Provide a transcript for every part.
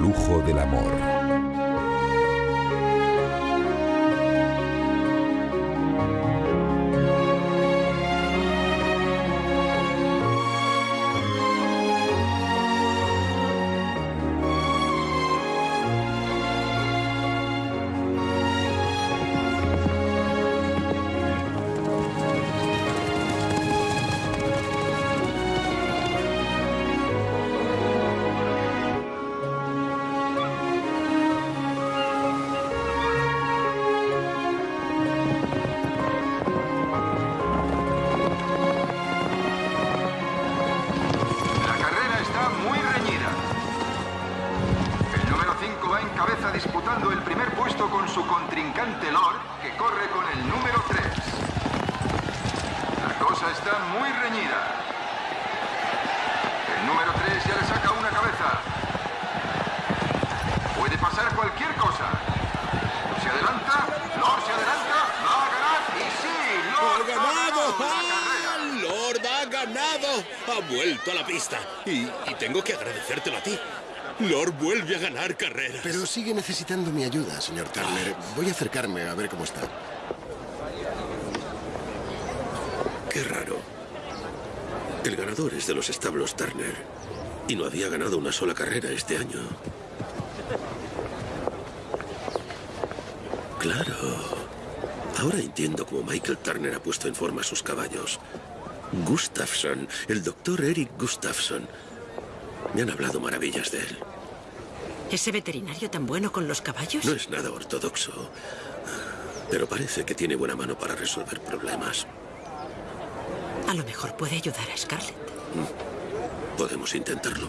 flujo del amor. Necesitando mi ayuda, señor Turner. Voy a acercarme a ver cómo está. Qué raro. El ganador es de los establos Turner. Y no había ganado una sola carrera este año. Claro. Ahora entiendo cómo Michael Turner ha puesto en forma sus caballos. Gustafsson, el doctor Eric Gustafsson. Me han hablado maravillas de él. ¿Ese veterinario tan bueno con los caballos? No es nada ortodoxo, pero parece que tiene buena mano para resolver problemas. A lo mejor puede ayudar a Scarlett. Mm. Podemos intentarlo.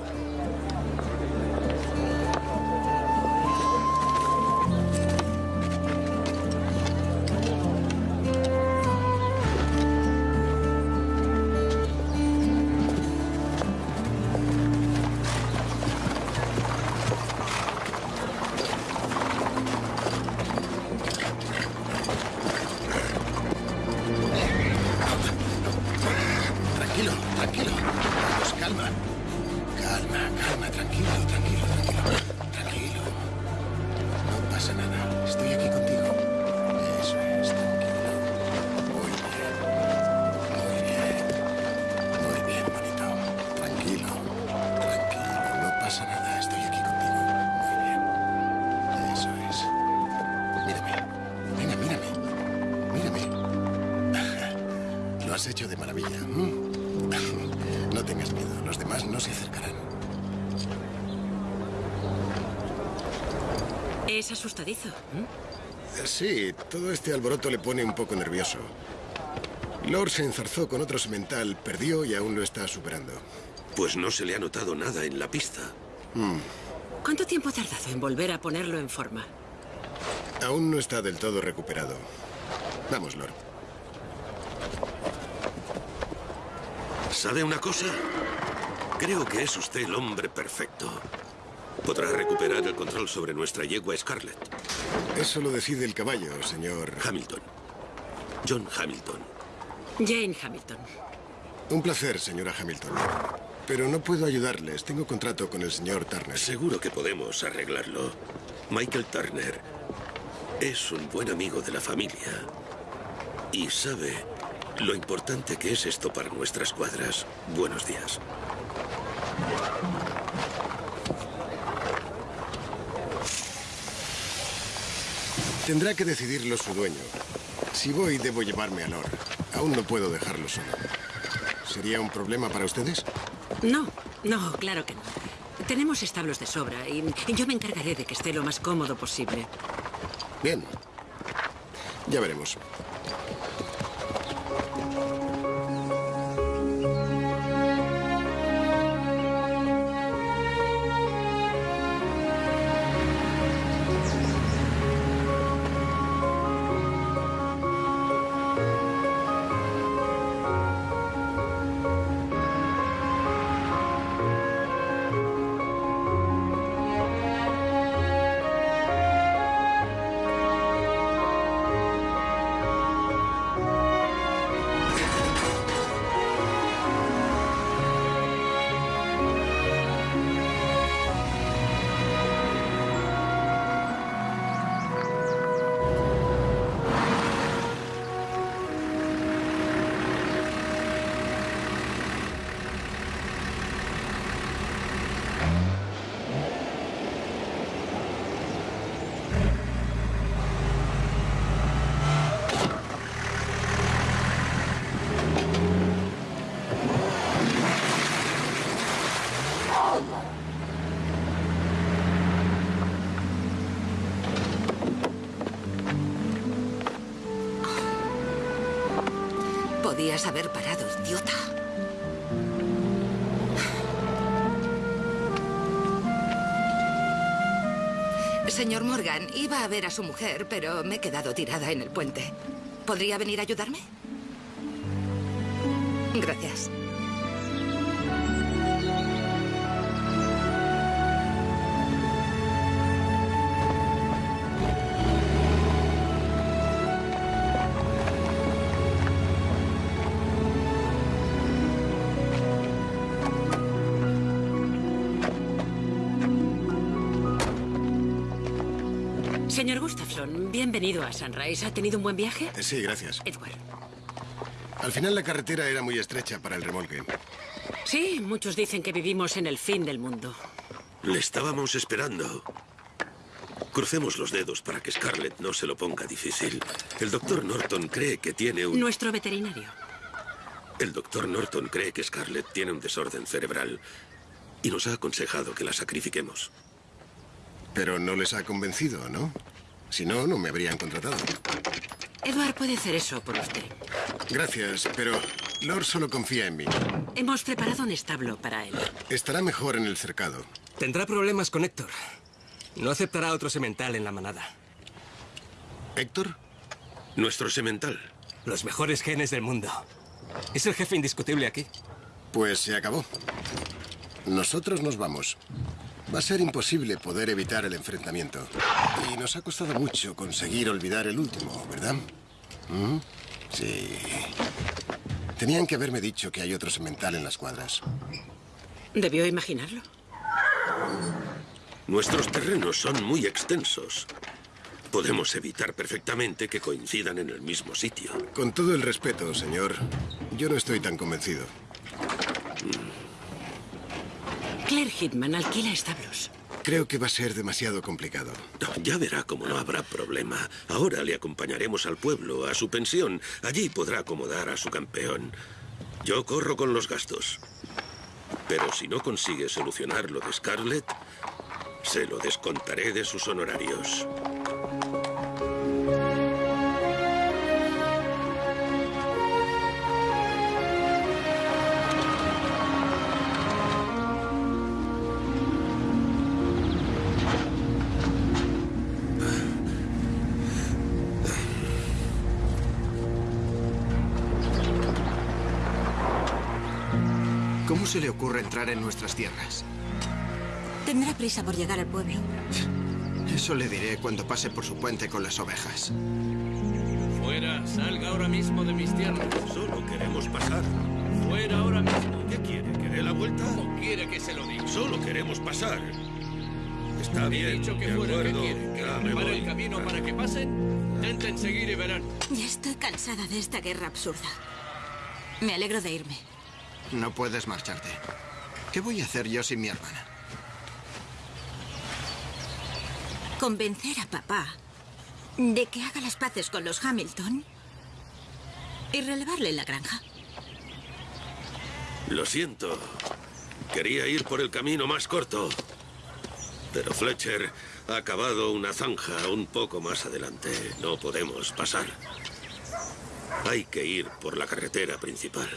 Asustadizo. Sí, todo este alboroto le pone un poco nervioso. Lord se enzarzó con otro semental, perdió y aún lo está superando. Pues no se le ha notado nada en la pista. Hmm. ¿Cuánto tiempo ha tardado en volver a ponerlo en forma? Aún no está del todo recuperado. Vamos, Lord. ¿Sabe una cosa? Creo que es usted el hombre perfecto. Podrá recuperar el control sobre nuestra yegua Scarlett. Eso lo decide el caballo, señor... Hamilton. John Hamilton. Jane Hamilton. Un placer, señora Hamilton. Pero no puedo ayudarles. Tengo contrato con el señor Turner. Seguro que podemos arreglarlo. Michael Turner es un buen amigo de la familia. Y sabe lo importante que es esto para nuestras cuadras. Buenos días. Tendrá que decidirlo su dueño. Si voy, debo llevarme a Lord. Aún no puedo dejarlo solo. ¿Sería un problema para ustedes? No, no, claro que no. Tenemos establos de sobra y yo me encargaré de que esté lo más cómodo posible. Bien. Ya veremos. Haber parado, idiota. Señor Morgan, iba a ver a su mujer, pero me he quedado tirada en el puente. ¿Podría venir a ayudarme? Gracias. Bienvenido a Sunrise. ¿Ha tenido un buen viaje? Eh, Sí, gracias. Edward. Al final la carretera era muy estrecha para el remolque. Sí, muchos dicen que vivimos en el fin del mundo. Le estábamos esperando. Crucemos los dedos para que Scarlett no se lo ponga difícil. El doctor Norton cree que tiene un... Nuestro veterinario. El doctor Norton cree que Scarlett tiene un desorden cerebral y nos ha aconsejado que la sacrifiquemos. Pero no les ha convencido, ¿no? Si no, no me habrían contratado. Edward puede hacer eso por usted. Gracias, pero Lord solo confía en mí. Hemos preparado un establo para él. Estará mejor en el cercado. Tendrá problemas con Héctor. No aceptará otro semental en la manada. ¿Héctor? Nuestro semental. Los mejores genes del mundo. Es el jefe indiscutible aquí. Pues se acabó. Nosotros nos vamos. Va a ser imposible poder evitar el enfrentamiento. Y nos ha costado mucho conseguir olvidar el último, ¿verdad? ¿Mm? Sí. Tenían que haberme dicho que hay otro semental en las cuadras. ¿Debió imaginarlo? Nuestros terrenos son muy extensos. Podemos evitar perfectamente que coincidan en el mismo sitio. Con todo el respeto, señor, yo no estoy tan convencido. Claire Hitman alquila establos. Creo que va a ser demasiado complicado. Ya verá cómo no habrá problema. Ahora le acompañaremos al pueblo, a su pensión. Allí podrá acomodar a su campeón. Yo corro con los gastos. Pero si no consigue solucionar lo de Scarlett, se lo descontaré de sus honorarios. Se le ocurre entrar en nuestras tierras? Tendrá prisa por llegar al pueblo. Eso le diré cuando pase por su puente con las ovejas. Fuera, salga ahora mismo de mis tierras. Solo queremos pasar. Fuera ahora mismo. ¿Qué quiere? ¿Que dé la vuelta? ¿Cómo quiere que se lo diga? Solo queremos pasar. Está He bien, dicho que de fuera, ¿qué acuerdo. quiere? ¿Que Ya me voy. el camino para que pasen? Intenten seguir y verán. Ya estoy cansada de esta guerra absurda. Me alegro de irme. No puedes marcharte. ¿Qué voy a hacer yo sin mi hermana? Convencer a papá de que haga las paces con los Hamilton y relevarle la granja. Lo siento. Quería ir por el camino más corto. Pero Fletcher ha cavado una zanja un poco más adelante. No podemos pasar. Hay que ir por la carretera principal.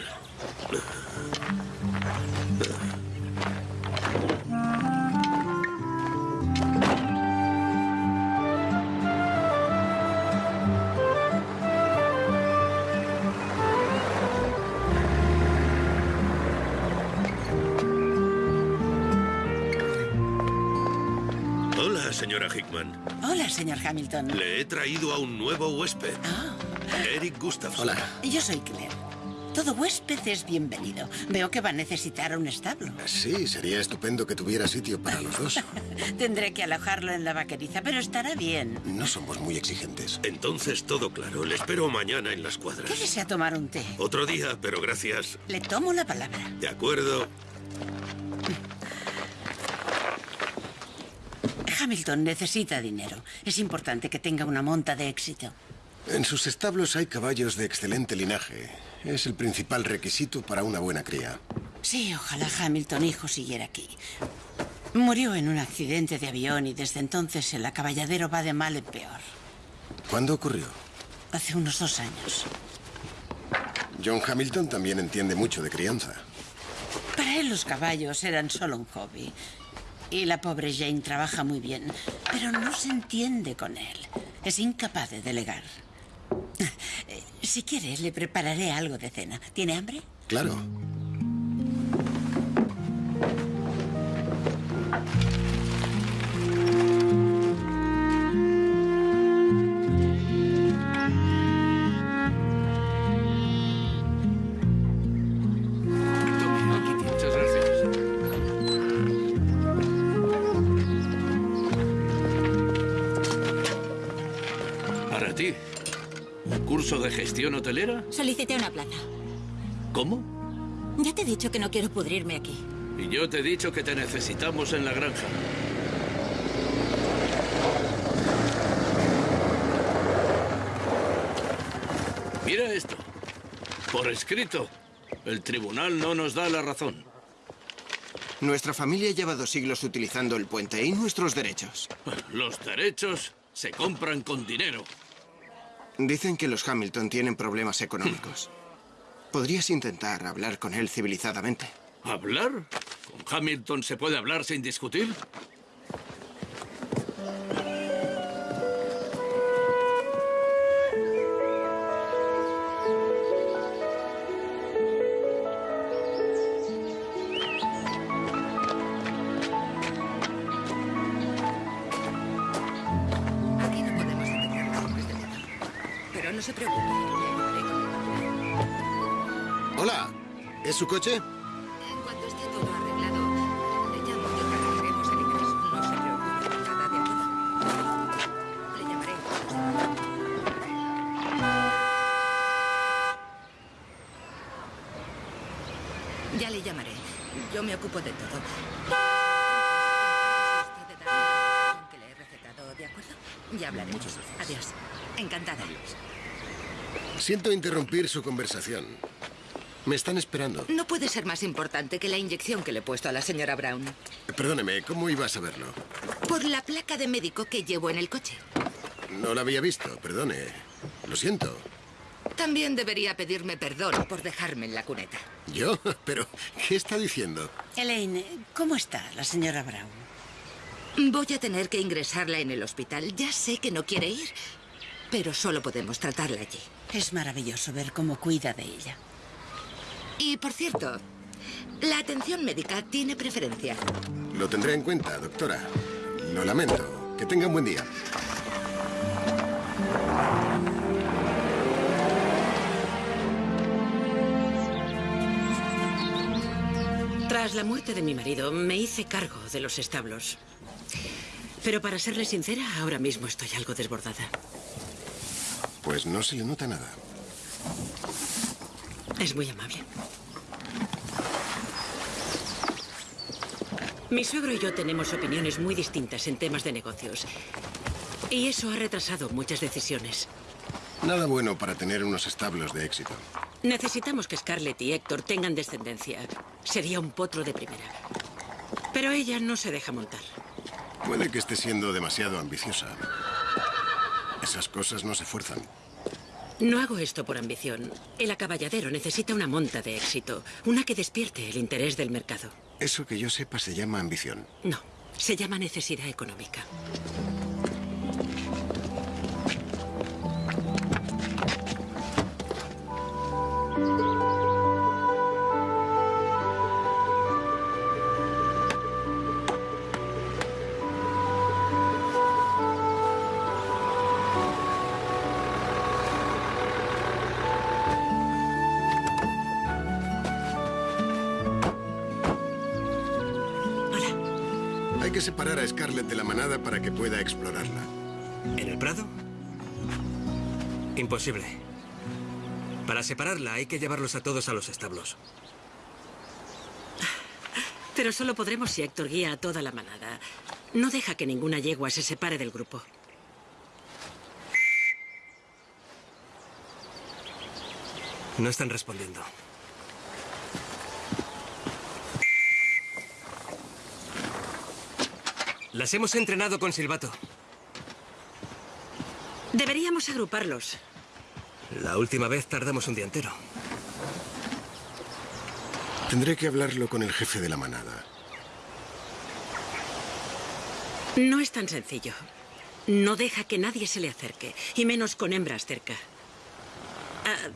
Hola, señora Hickman. Hola, señor Hamilton. Le he traído a un nuevo huésped. Ah, Eric Gustafson. yo soy Claire. Todo huésped es bienvenido. Veo que va a necesitar un establo. Sí, sería estupendo que tuviera sitio para los dos. Tendré que alojarlo en la vaqueriza, pero estará bien. No somos muy exigentes. Entonces todo claro. Le espero mañana en las cuadras. ¿Qué desea tomar un té? Otro día, pero gracias. Le tomo la palabra. De acuerdo. Hamilton necesita dinero. Es importante que tenga una monta de éxito. En sus establos hay caballos de excelente linaje. Es el principal requisito para una buena cría. Sí, ojalá Hamilton hijo siguiera aquí. Murió en un accidente de avión y desde entonces el acaballadero va de mal en peor. ¿Cuándo ocurrió? Hace unos dos años. John Hamilton también entiende mucho de crianza. Para él los caballos eran solo un hobby. Y la pobre Jane trabaja muy bien, pero no se entiende con él. Es incapaz de delegar. Eh, Si quiere, le prepararé algo de cena. ¿Tiene hambre? Claro. ¿Curso de gestión hotelera? Solicité una plaza. ¿Cómo? Ya te he dicho que no quiero pudrirme aquí. Y yo te he dicho que te necesitamos en la granja. Mira esto. Por escrito. El tribunal no nos da la razón. Nuestra familia lleva dos siglos utilizando el puente y nuestros derechos. Los derechos se compran con dinero. Dicen que los Hamilton tienen problemas económicos. Podrías intentar hablar con él civilizadamente. ¿Hablar? ¿Con Hamilton se puede hablar sin discutir? ¿Es su coche? En cuanto esté todo arreglado, le llamo y organizaremos el ingreso. No se preocupe. Nada de ayuda. Le llamaré. Ya le llamaré. Yo me ocupo de todo. Usted de darme la medicación que le he recetado, ¿de acuerdo? Ya hablaremos. Adiós. Encantada. Siento interrumpir su conversación. Me están esperando. No puede ser más importante que la inyección que le he puesto a la señora Brown. Perdóneme, ¿cómo iba a saberlo? Por la placa de médico que llevo en el coche. No la había visto, perdone. Lo siento. También debería pedirme perdón por dejarme en la cuneta. ¿Yo? ¿Pero qué está diciendo? Elaine, ¿cómo está la señora Brown? Voy a tener que ingresarla en el hospital. Ya sé que no quiere ir, pero solo podemos tratarla allí. Es maravilloso ver cómo cuida de ella. Y por cierto, la atención médica tiene preferencia. Lo tendré en cuenta, doctora. Lo lamento. Que tenga un buen día. Tras la muerte de mi marido, me hice cargo de los establos. Pero para serle sincera, ahora mismo estoy algo desbordada. Pues no se le nota nada. Es muy amable. Mi suegro y yo tenemos opiniones muy distintas en temas de negocios. Y eso ha retrasado muchas decisiones. Nada bueno para tener unos establos de éxito. Necesitamos que Scarlett y Héctor tengan descendencia. Sería un potro de primera. Pero ella no se deja montar. Puede que esté siendo demasiado ambiciosa. Esas cosas no se fuerzan. No hago esto por ambición. El acaballadero necesita una monta de éxito, una que despierte el interés del mercado. Eso que yo sepa se llama ambición. No, se llama necesidad económica. Para que pueda explorarla. ¿En el Prado? Imposible. Para separarla hay que llevarlos a todos a los establos. Pero solo podremos si Héctor guía a toda la manada. No deja que ninguna yegua se separe del grupo. No están respondiendo. Las hemos entrenado con silbato. Deberíamos agruparlos. La última vez tardamos un día entero. Tendré que hablarlo con el jefe de la manada. No es tan sencillo. No deja que nadie se le acerque, y menos con hembras cerca. Ah,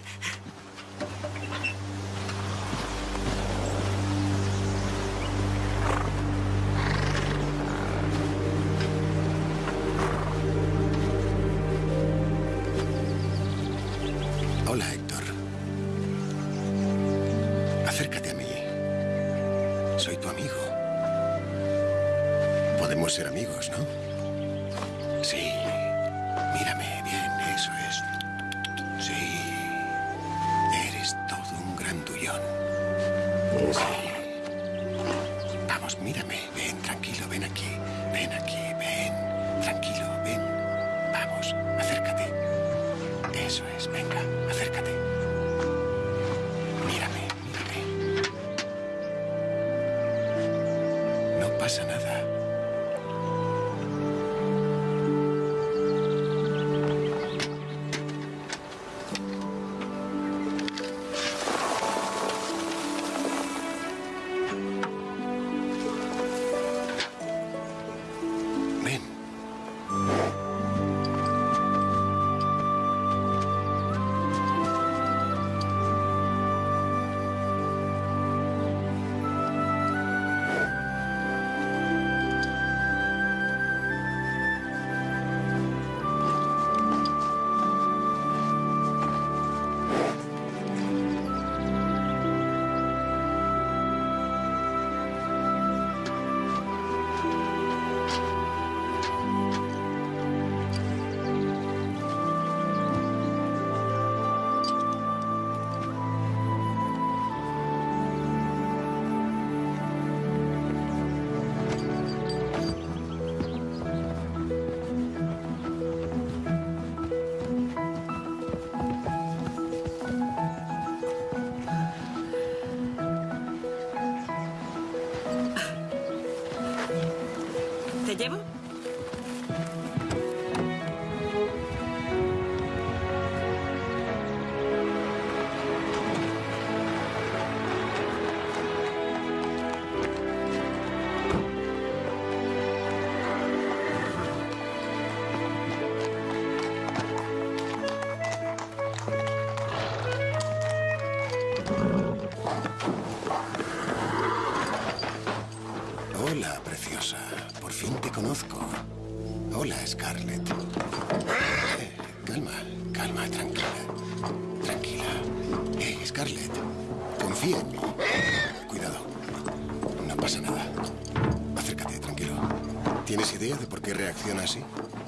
qué reacciona así?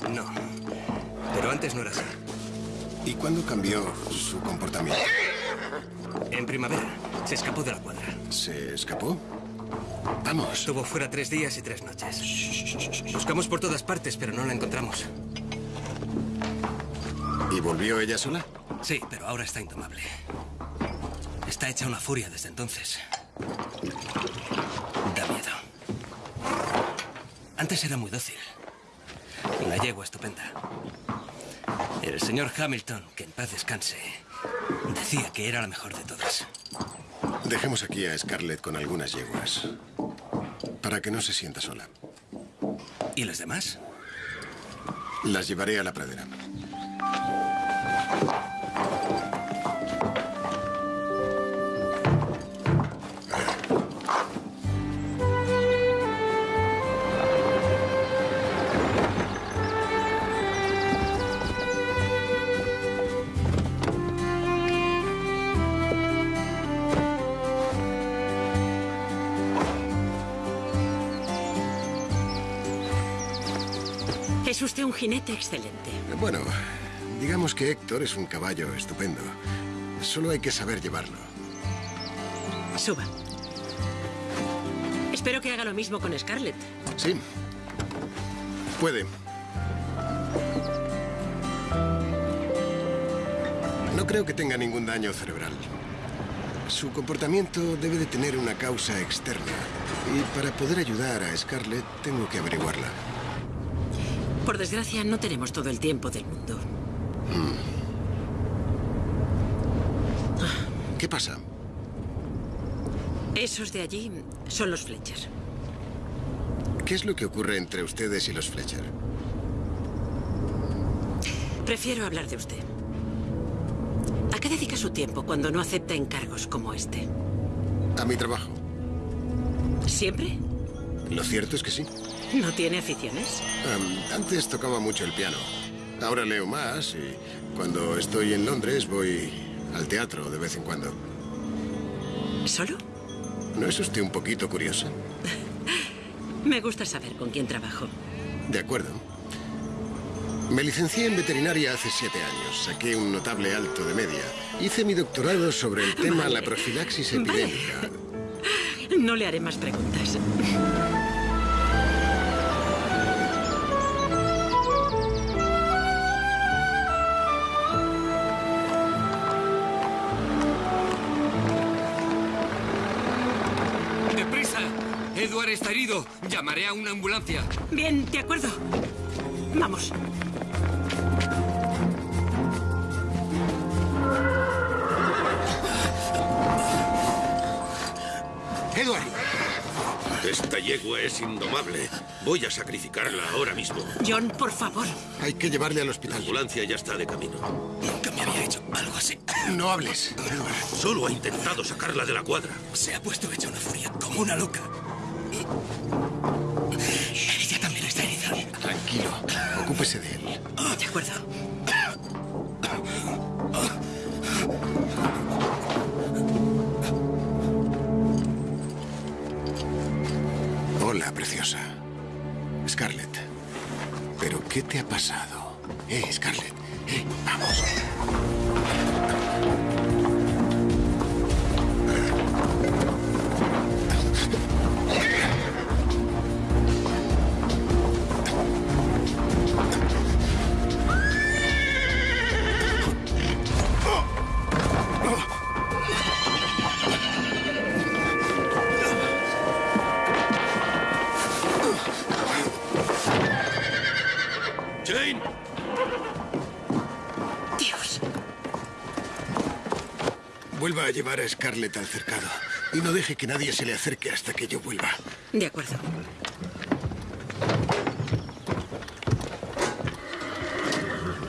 No. Pero antes no era así. ¿Y cuándo cambió su comportamiento? En primavera se escapó de la cuadra. ¿Se escapó? Vamos. Estuvo fuera tres días y tres noches. Buscamos por todas partes, pero no la encontramos. ¿Y volvió ella sola? Sí, pero ahora está indomable. Está hecha una furia desde entonces. Da miedo. Antes era muy dócil. Una yegua estupenda. El señor Hamilton, que en paz descanse, decía que era la mejor de todas. Dejemos aquí a Scarlett con algunas yeguas. Para que no se sienta sola. ¿Y los demás? Las llevaré a la pradera. Jinete excelente. Bueno, digamos que Héctor es un caballo estupendo. Solo hay que saber llevarlo. Suba. Espero que haga lo mismo con Scarlett. Sí. Puede. No creo que tenga ningún daño cerebral. Su comportamiento debe de tener una causa externa. Y para poder ayudar a Scarlett, tengo que averiguarla. Por desgracia, no tenemos todo el tiempo del mundo. ¿Qué pasa? Esos de allí son los Fletcher. ¿Qué es lo que ocurre entre ustedes y los Fletcher? Prefiero hablar de usted. ¿A qué dedica su tiempo cuando no acepta encargos como este? A mi trabajo. ¿Siempre? Lo cierto es que sí. ¿No tiene aficiones? Antes tocaba mucho el piano. Ahora leo más y cuando estoy en Londres voy al teatro de vez en cuando. ¿Solo? ¿No es usted un poquito curiosa? Me gusta saber con quién trabajo. De acuerdo. Me licencié en veterinaria hace siete años. Saqué un notable alto de media. Hice mi doctorado sobre el tema Vale. la profilaxis Vale. epidémica. No le haré más preguntas. Llamaré a una ambulancia. Bien, de acuerdo. Vamos. Edward, Esta yegua es indomable. Voy a sacrificarla ahora mismo. John, por favor. hay que llevarle al La hospital. ambulancia ya está de camino. Nunca me había hecho algo así. No hables. Solo ha intentado sacarla de la cuadra. Se ha puesto hecha una furia como una loca. Tranquilo. Ocúpese de él. De acuerdo. Hola, preciosa. Scarlett. ¿Pero qué te ha pasado? Eh, Scarlett. Eh, vamos. A llevar a Scarlett al cercado. Y no deje que nadie se le acerque hasta que yo vuelva. De acuerdo.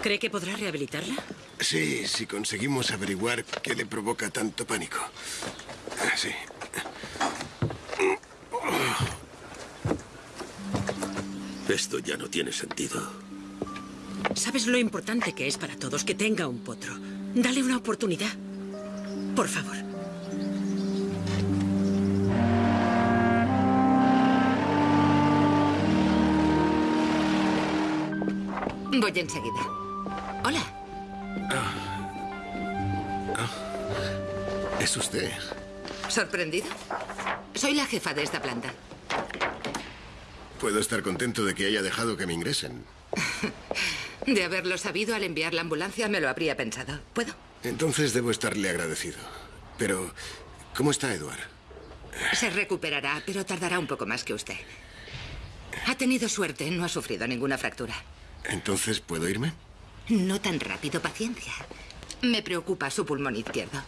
¿Cree que podrá rehabilitarla? Sí, si conseguimos averiguar qué le provoca tanto pánico. Ah, Sí. Esto ya no tiene sentido. ¿Sabes lo importante que es para todos que tenga un potro? Dale una oportunidad. Por favor. Voy enseguida. Hola. Es usted. ¿Sorprendido? Soy la jefa de esta planta. Puedo estar contento de que haya dejado que me ingresen. De haberlo sabido al enviar la ambulancia me lo habría pensado. ¿Puedo? Entonces debo estarle agradecido. Pero, ¿cómo está Edward? Se recuperará, pero tardará un poco más que usted. Ha tenido suerte, no ha sufrido ninguna fractura. Entonces, ¿puedo irme? No tan rápido, paciencia. Me preocupa su pulmón izquierdo.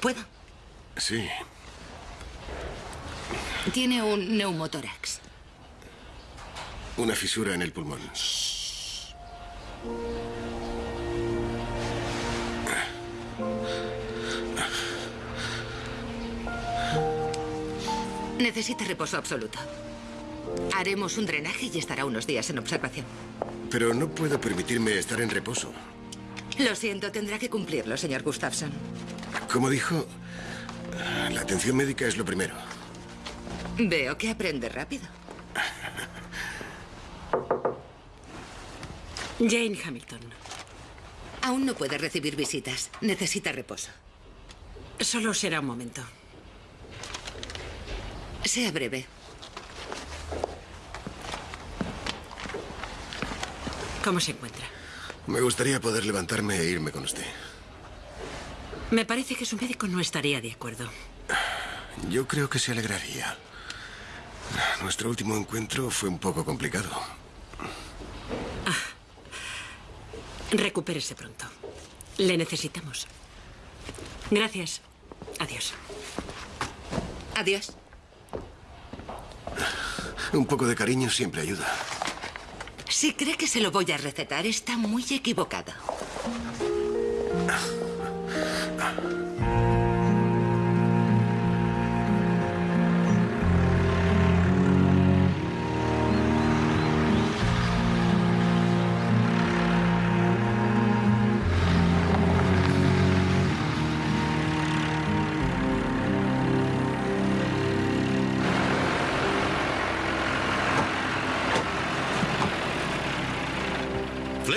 ¿Puedo? Sí. Tiene un neumotórax. Una fisura en el pulmón. Necesita reposo absoluto. Haremos un drenaje y estará unos días en observación. Pero no puedo permitirme estar en reposo. Lo siento, tendrá que cumplirlo, señor Gustafson. Como dijo, la atención médica es lo primero. Veo que aprende rápido. Jane Hamilton. Aún no puede recibir visitas. Necesita reposo. Solo será un momento. Sea breve. ¿Cómo se encuentra? Me gustaría poder levantarme e irme con usted. Me parece que su médico no estaría de acuerdo. Yo creo que se alegraría. Nuestro último encuentro fue un poco complicado. Recupérese pronto. Le necesitamos. Gracias. Adiós. Adiós. Un poco de cariño siempre ayuda. Si cree que se lo voy a recetar, está muy equivocado.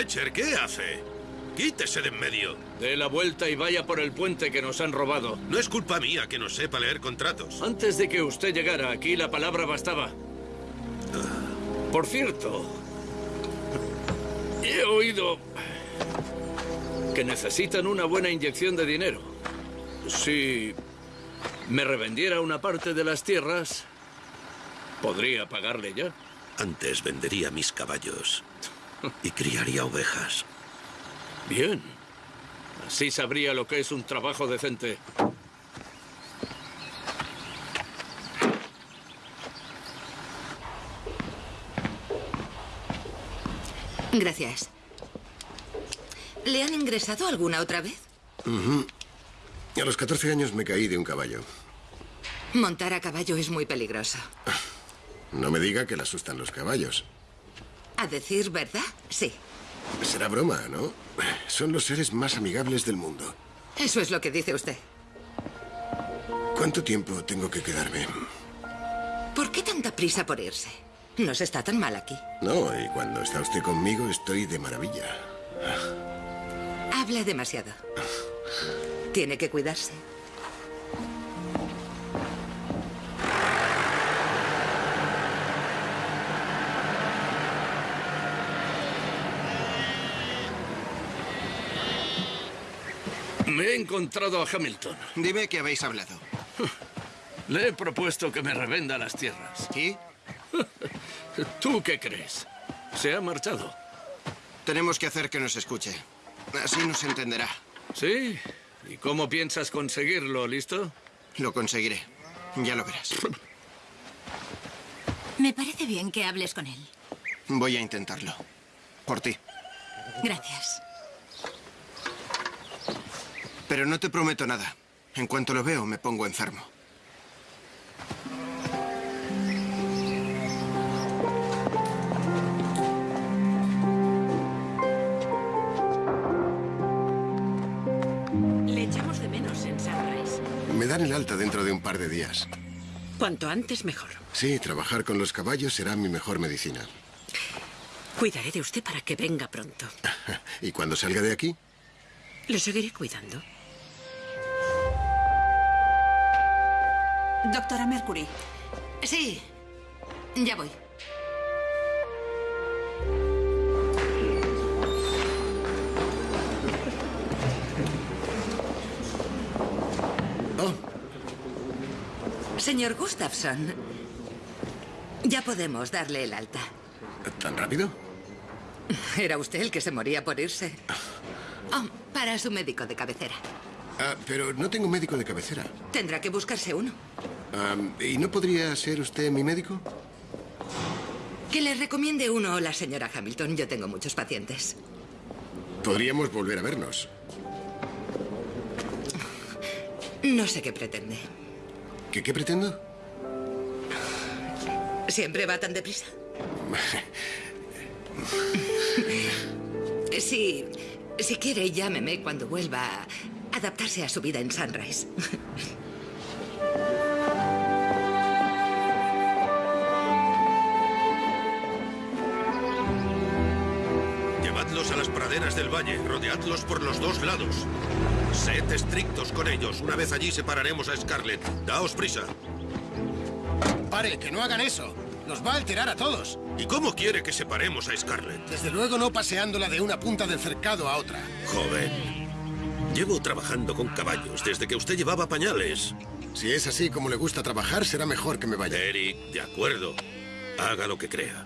Fletcher, ¿qué hace? Quítese de en medio. Dé la vuelta y vaya por el puente que nos han robado. No es culpa mía que no sepa leer contratos. Antes de que usted llegara aquí, la palabra bastaba. Por cierto, he oído que necesitan una buena inyección de dinero. Si me revendiera una parte de las tierras, podría pagarle ya. Antes vendería mis caballos y criaría ovejas. Bien. Así sabría lo que es un trabajo decente. Gracias. ¿Le han ingresado alguna otra vez? A los 14 años me caí de un caballo. Montar a caballo es muy peligroso. No me diga que le asustan los caballos. A decir verdad, sí. Será broma, ¿no? Son los seres más amigables del mundo. Eso es lo que dice usted. ¿Cuánto tiempo tengo que quedarme? ¿Por qué tanta prisa por irse? No se está tan mal aquí. No, y cuando está usted conmigo estoy de maravilla. Habla demasiado. Tiene que cuidarse. Me he encontrado a Hamilton. Dime que habéis hablado. Le he propuesto que me revenda las tierras. ¿Y? ¿Tú qué crees? Se ha marchado. Tenemos que hacer que nos escuche. Así nos entenderá. ¿Sí? ¿Y cómo piensas conseguirlo, listo? Lo conseguiré. Ya lo verás. Me parece bien que hables con él. Voy a intentarlo. Por ti. Gracias. Pero no te prometo nada. En cuanto lo veo, me pongo enfermo. Le echamos de menos en Sunrise. Me dan el alta dentro de un par de días. Cuanto antes, mejor. Sí, trabajar con los caballos será mi mejor medicina. Cuidaré de usted para que venga pronto. ¿Y cuando salga de aquí? Le seguiré cuidando. Doctora Mercury, Sí, ya voy. Oh, Señor Gustafson, ya podemos darle el alta. ¿tan rápido? Era usted el que se moría por irse. Oh, para su médico de cabecera. Ah, pero no tengo médico de cabecera. Tendrá que buscarse uno. ¿Y no podría ser usted mi médico? Que le recomiende uno la señora Hamilton. Yo tengo muchos pacientes. Podríamos volver a vernos. No sé qué pretende. ¿Qué, qué pretendo? ¿Siempre va tan deprisa? Sí, si quiere, llámeme cuando vuelva a adaptarse a su vida en Sunrise. Del valle, rodeadlos por los dos lados. Sed estrictos con ellos. Una vez allí separaremos a Scarlett. Daos prisa. Pare, que no hagan eso. Nos va a alterar a todos. ¿Y cómo quiere que separemos a Scarlett? Desde luego no paseándola de una punta del cercado a otra. Joven, llevo trabajando con caballos desde que usted llevaba pañales. Si es así como le gusta trabajar, será mejor que me vaya. Eric, de acuerdo. Haga lo que crea.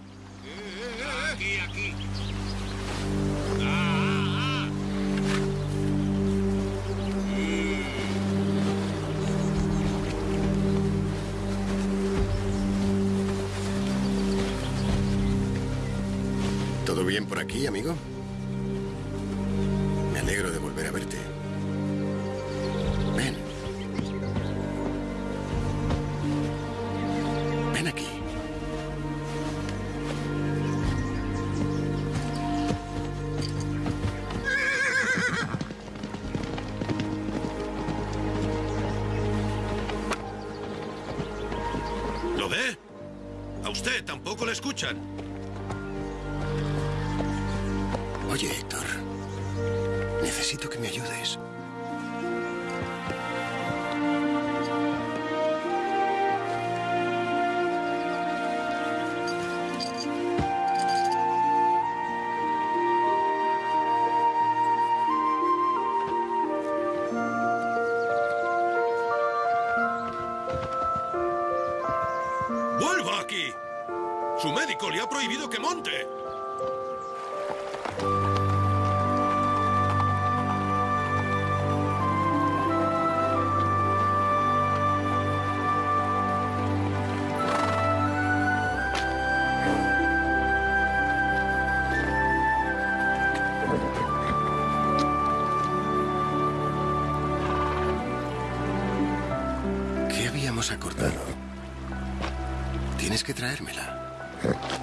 Bien por aquí, amigo? Me alegro de volver a verte. Ven. Ven aquí. ¿Lo ve? A usted tampoco le escuchan. ¿Qué habíamos acordado? Tienes que traérmela.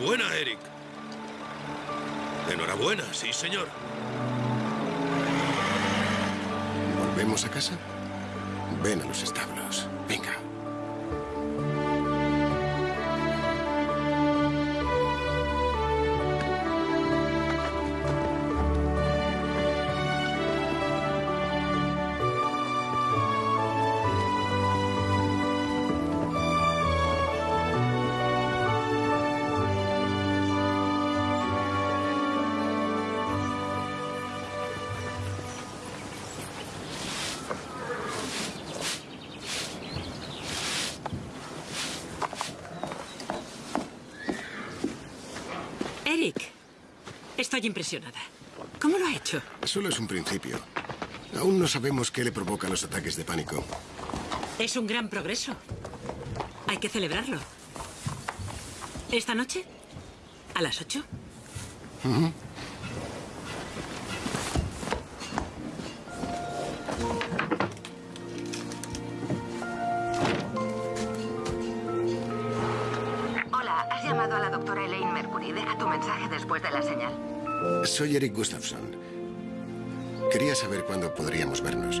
Enhorabuena, Eric. Enhorabuena, sí, señor. ¿Volvemos a casa? Ven a los establos. Venga. Estoy impresionada. ¿Cómo lo ha hecho? Solo es un principio. Aún no sabemos qué le provoca los ataques de pánico. Es un gran progreso. Hay que celebrarlo. ¿Esta noche? ¿A las ocho? Hola, Soy Eric Gustafson. Quería saber cuándo podríamos vernos.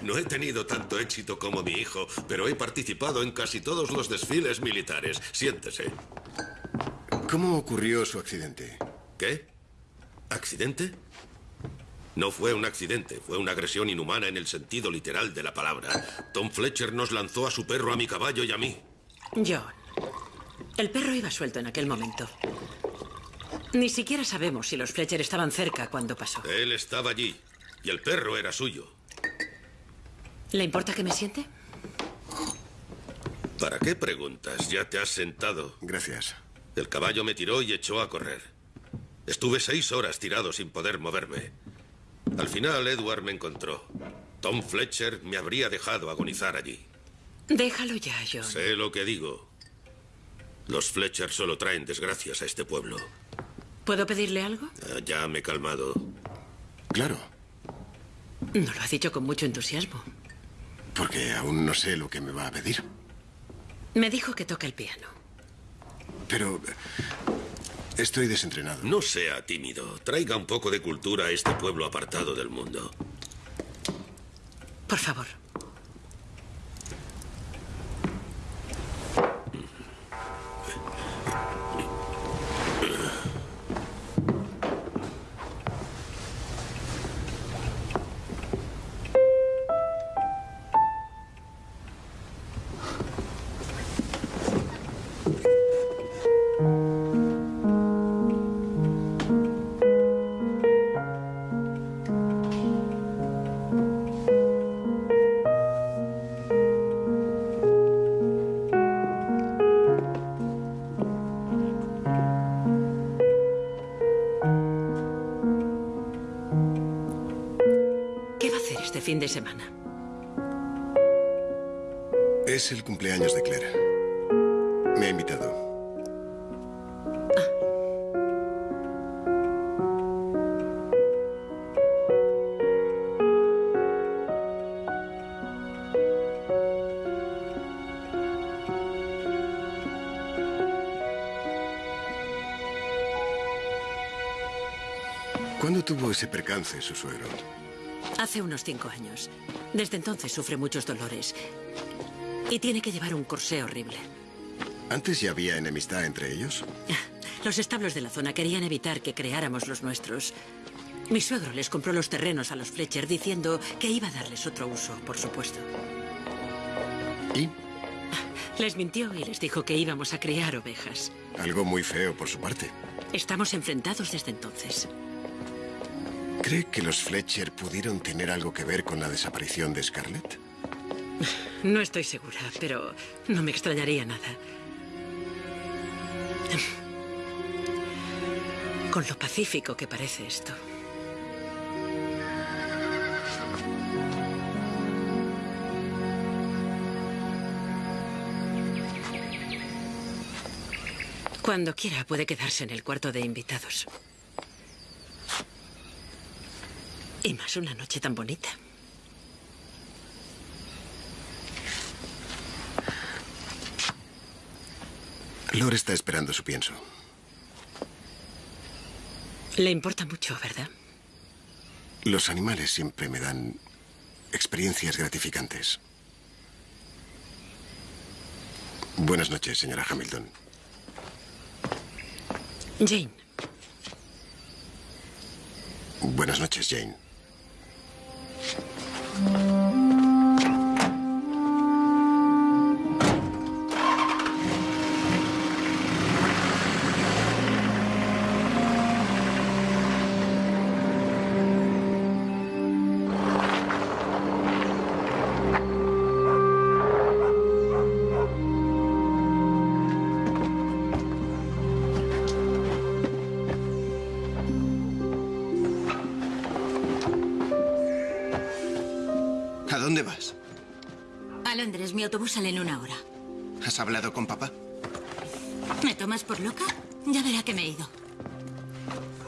No he tenido tanto éxito como mi hijo, pero he participado en casi todos los desfiles militares. Siéntese. ¿Cómo ocurrió su accidente? ¿Qué? ¿Accidente? No fue un accidente, fue una agresión inhumana en el sentido literal de la palabra. Tom Fletcher nos lanzó a su perro, a mi caballo y a mí. John, el perro iba suelto en aquel momento. Ni siquiera sabemos si los Fletcher estaban cerca cuando pasó. Él estaba allí y el perro era suyo. ¿Le importa que me siente? ¿Para qué preguntas? Ya te has sentado. Gracias. El caballo me tiró y echó a correr. Estuve seis horas tirado sin poder moverme. Al final, Edward me encontró. Tom Fletcher me habría dejado agonizar allí. Déjalo ya, John. Sé lo que digo. Los Fletcher solo traen desgracias a este pueblo. ¿Puedo pedirle algo? Ah, Ya me he calmado. Claro, No lo ha dicho con mucho entusiasmo. porque aún no sé lo que me va a pedir. Me dijo que toca el piano. Pero eh, estoy desentrenado. No sea tímido. Traiga un poco de cultura a este pueblo apartado del mundo. Por favor. Semana? Es el cumpleaños de Claire. Me ha invitado. ¿Cuándo tuvo ese percance su suegro? Hace unos cinco años. Desde entonces sufre muchos dolores. Y tiene que llevar un corsé horrible. ¿Antes ya había enemistad entre ellos? Los establos de la zona querían evitar que creáramos los nuestros. Mi suegro les compró los terrenos a los Fletcher diciendo que iba a darles otro uso, por supuesto. ¿Y? Les mintió y les dijo que íbamos a criar ovejas. Algo muy feo por su parte. Estamos enfrentados desde entonces. ¿Cree que los Fletcher pudieron tener algo que ver con la desaparición de Scarlett? No estoy segura, pero no me extrañaría nada. Con lo pacífico que parece esto. Cuando quiera puede quedarse en el cuarto de invitados. Y más una noche tan bonita. Lore está esperando su pienso. Le importa mucho, ¿verdad? Los animales siempre me dan experiencias gratificantes. Buenas noches, señora Hamilton. Jane, Buenas noches, Jane. Mi autobús sale en una hora. ¿Has hablado con papá? ¿Me tomas por loca? Ya verá que me he ido.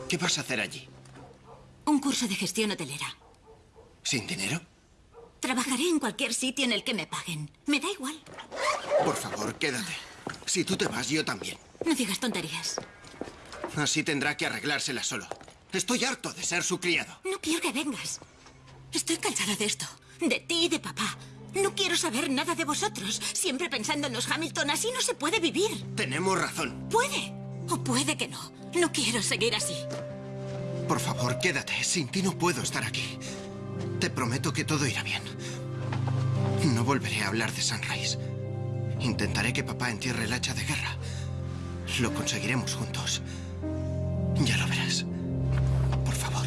¿Qué vas a hacer allí? Un curso de gestión hotelera. ¿Sin dinero? Trabajaré en cualquier sitio en el que me paguen. Me da igual. Por favor, quédate. Si tú te vas, yo también. No digas tonterías. Así tendrá que arreglársela solo. Estoy harto de ser su criado. No quiero que vengas. Estoy cansada de esto. De ti y de papá. No quiero saber nada de vosotros. Siempre pensando en los Hamilton. Así no se puede vivir. Tenemos razón. Puede. O puede que no. No quiero seguir así. Por favor, quédate. Sin ti no puedo estar aquí. Te prometo que todo irá bien. No volveré a hablar de Sunrise. Intentaré que papá entierre el hacha de guerra. Lo conseguiremos juntos. Ya lo verás. Por favor.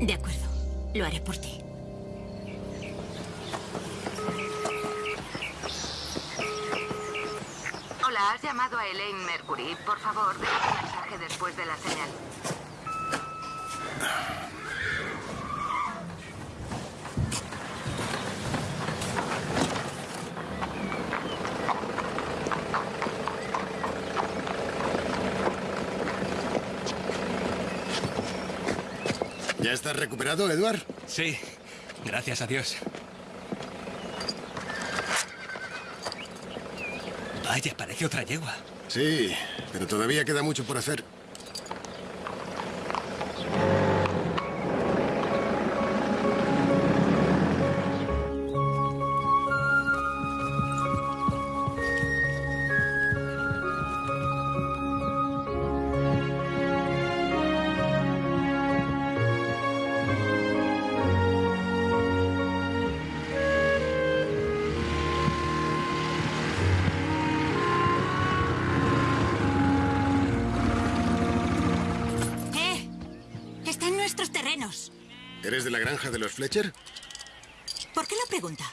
De acuerdo. Lo haré por ti. Hola, has llamado a Elaine Mercury. Por favor, deja un mensaje después de la señal. ¿Ya estás recuperado, Edward? Sí, gracias a Dios. Vaya, parece otra yegua. Sí, pero todavía queda mucho por hacer. Fletcher? ¿Por qué lo pregunta?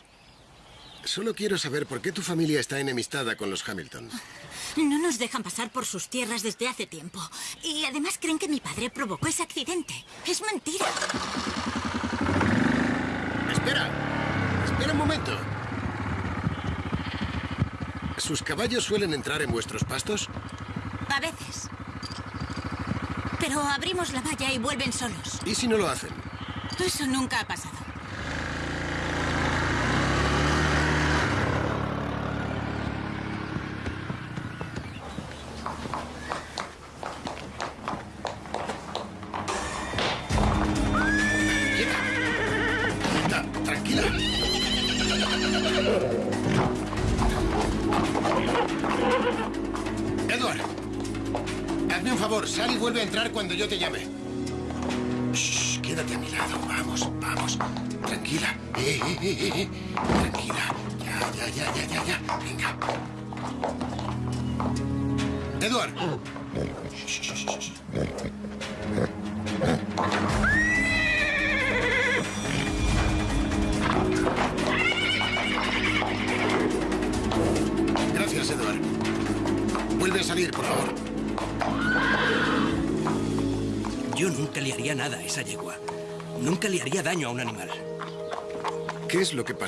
Solo quiero saber por qué tu familia está enemistada con los Hamilton. No nos dejan pasar por sus tierras desde hace tiempo. Y además creen que mi padre provocó ese accidente. Es mentira. momento. ¿Sus caballos suelen entrar en vuestros pastos? A veces. Pero abrimos la valla y vuelven solos. ¿Y si no lo hacen? Eso nunca ha pasado.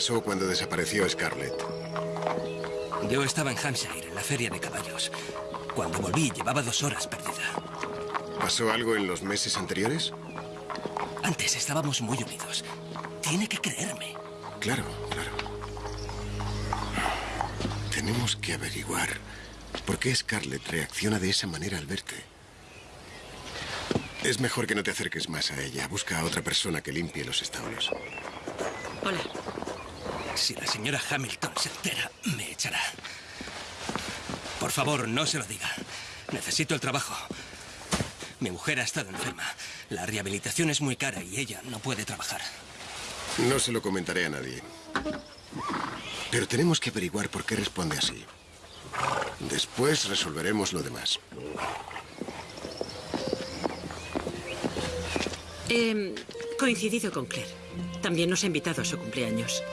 Pasó cuando desapareció Scarlett? Yo estaba en Hampshire, en la feria de caballos. Cuando volví, llevaba dos horas perdida. ¿Pasó algo en los meses anteriores? Antes estábamos muy unidos. Tiene que creerme. Claro, claro. Tenemos que averiguar por qué Scarlett reacciona de esa manera al verte. Es mejor que no te acerques más a ella. Busca a otra persona que limpie los establos. Hola. Si la señora Hamilton se entera, me echará. Por favor, no se lo diga. Necesito el trabajo. Mi mujer ha estado enferma. La rehabilitación es muy cara y ella no puede trabajar. No se lo comentaré a nadie. Pero tenemos que averiguar por qué responde así. Después resolveremos lo demás. He coincidido con Claire. También nos ha invitado a su cumpleaños.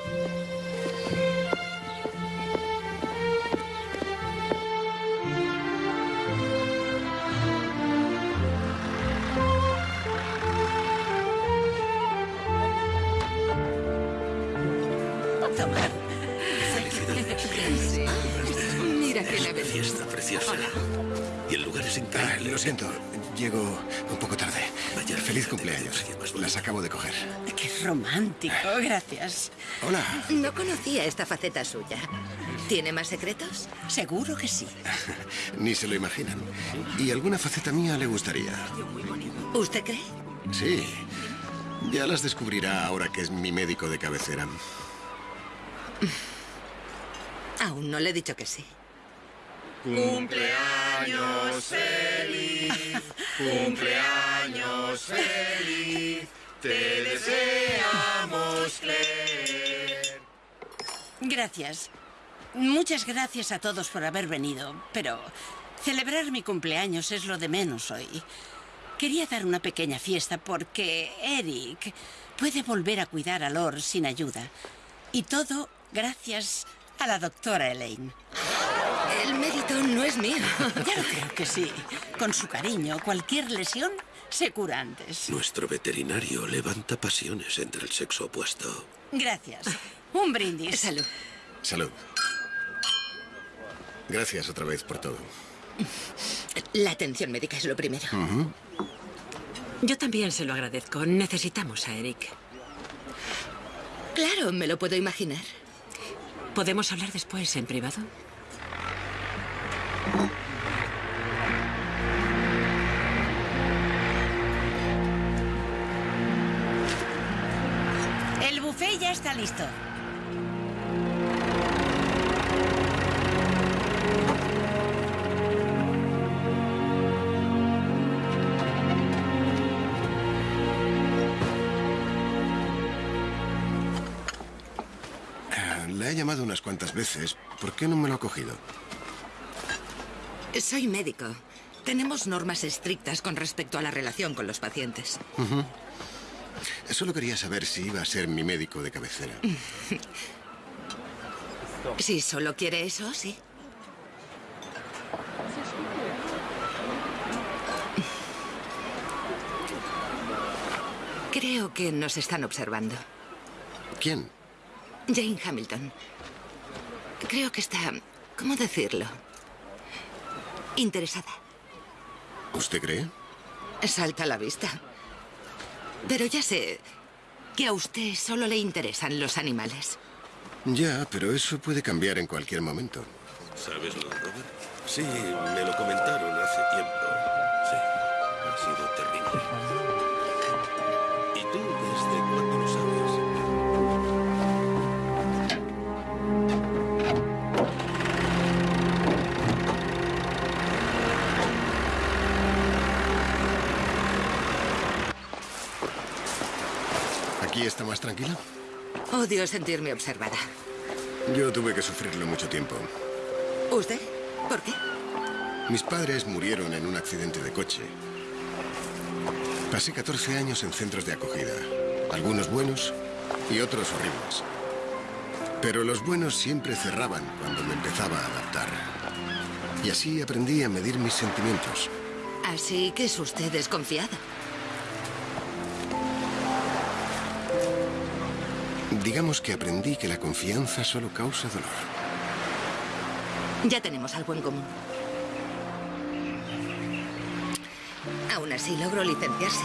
Toma. Mira ha venido. Fiesta preciosa. Y el lugar es Ah, increíble. lo siento, llego un poco tarde. Vaya, Feliz cumpleaños. qué. Las acabo de coger. Qué romántico. Gracias. Hola. No conocía esta faceta suya. ¿Tiene más secretos? Seguro que sí. Ni se lo imaginan. Y alguna faceta mía le gustaría. ¿Usted cree? Sí. Ya las descubrirá ahora que es mi médico de cabecera. Aún no le he dicho que sí. Gracias. Muchas gracias a todos por haber venido, pero celebrar mi cumpleaños es lo de menos hoy. Quería dar una pequeña fiesta porque Eric puede volver a cuidar a Lord sin ayuda. Y todo gracias a la doctora Elaine. El mérito no es mío. Ya lo creo que sí. Con su cariño, cualquier lesión se cura antes. Nuestro veterinario levanta pasiones entre el sexo opuesto. Gracias. Un brindis. Salud. Salud. Gracias otra vez por todo. La atención médica es lo primero. Yo también se lo agradezco. Necesitamos a Eric. Claro, me lo puedo imaginar. ¿Podemos hablar después en privado? El buffet ya está listo. Llamado unas cuantas veces. ¿Por qué no me lo ha cogido? Soy médico. Tenemos normas estrictas con respecto a la relación con los pacientes. Solo quería saber si iba a ser mi médico de cabecera. Si solo quiere eso, sí. Creo que nos están observando. ¿Quién? Jane Hamilton. Creo que está... ¿Cómo decirlo? Interesada. ¿Usted cree? Salta a la vista. Pero ya sé que a usted solo le interesan los animales. Ya, pero eso puede cambiar en cualquier momento. ¿Sabes lo de Robert? Sí, me lo comentaron hace tiempo. Sí, ha sido terrible. ¿Y tú desde cuándo ¿Aquí está más tranquila? Odio sentirme observada. Yo tuve que sufrirlo mucho tiempo. ¿Usted? ¿Por qué? Mis padres murieron en un accidente de coche. Pasé 14 años en centros de acogida. Algunos buenos y otros horribles. Pero los buenos siempre cerraban cuando me empezaba a adaptar. Y así aprendí a medir mis sentimientos. Así que es usted desconfiada. Digamos que aprendí que la confianza solo causa dolor. Ya tenemos algo en común. Aún así logró licenciarse.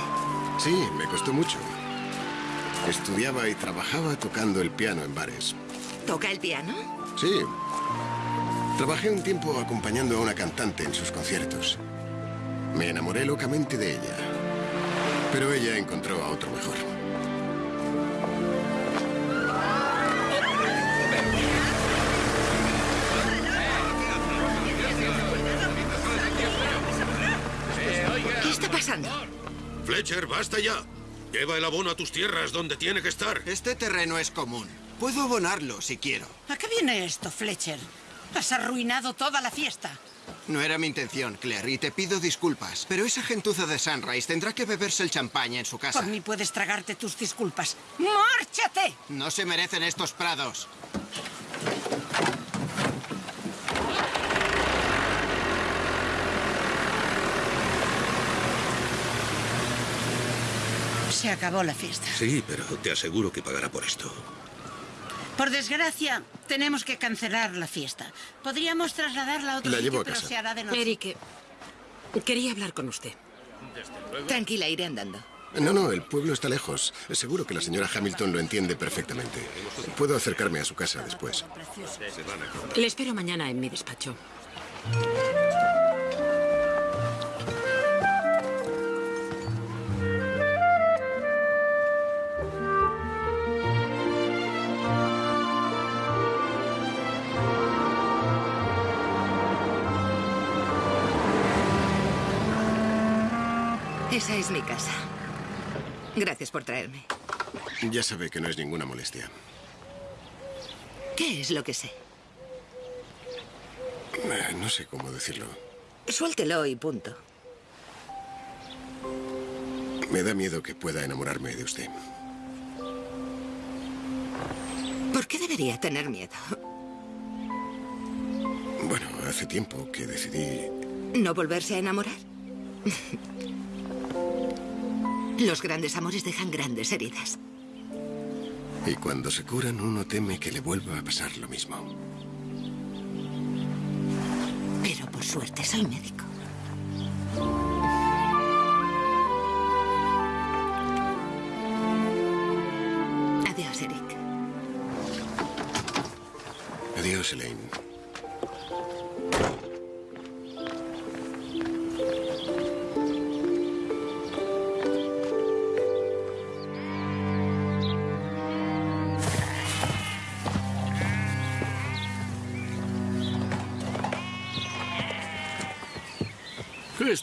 Sí, me costó mucho. Estudiaba y trabajaba tocando el piano en bares. ¿Toca el piano? Sí. Trabajé un tiempo acompañando a una cantante en sus conciertos. Me enamoré locamente de ella. Pero ella encontró a otro mejor. Fletcher, basta ya. Lleva el abono a tus tierras donde tiene que estar. Este terreno es común. Puedo abonarlo si quiero. ¿A qué viene esto, Fletcher? Has arruinado toda la fiesta. No era mi intención, Claire, y te pido disculpas. Pero esa gentuza de Sunrise tendrá que beberse el champaña en su casa. Por mí puedes tragarte tus disculpas. ¡Márchate! No se merecen estos prados. Se acabó la fiesta. Sí, pero te aseguro que pagará por esto. Por desgracia, tenemos que cancelar la fiesta. Podríamos trasladarla a otro La sitio, llevo a pero casa. se hará de noche. Eric, quería hablar con usted. Tranquila, iré andando. No, no, el pueblo está lejos. Seguro que la señora Hamilton lo entiende perfectamente. Puedo acercarme a su casa después. Precioso. Le espero mañana en mi despacho. Esa es mi casa. Gracias por traerme. Ya sabe que no es ninguna molestia. ¿Qué es lo que sé? Eh, No sé cómo decirlo. Suéltelo y punto. Me da miedo que pueda enamorarme de usted. ¿Por qué debería tener miedo? Bueno, hace tiempo que decidí... ¿No volverse a enamorar? Los grandes amores dejan grandes heridas. Y cuando se curan, uno teme que le vuelva a pasar lo mismo. Pero por suerte soy médico. Adiós, Eric. Adiós, Elaine.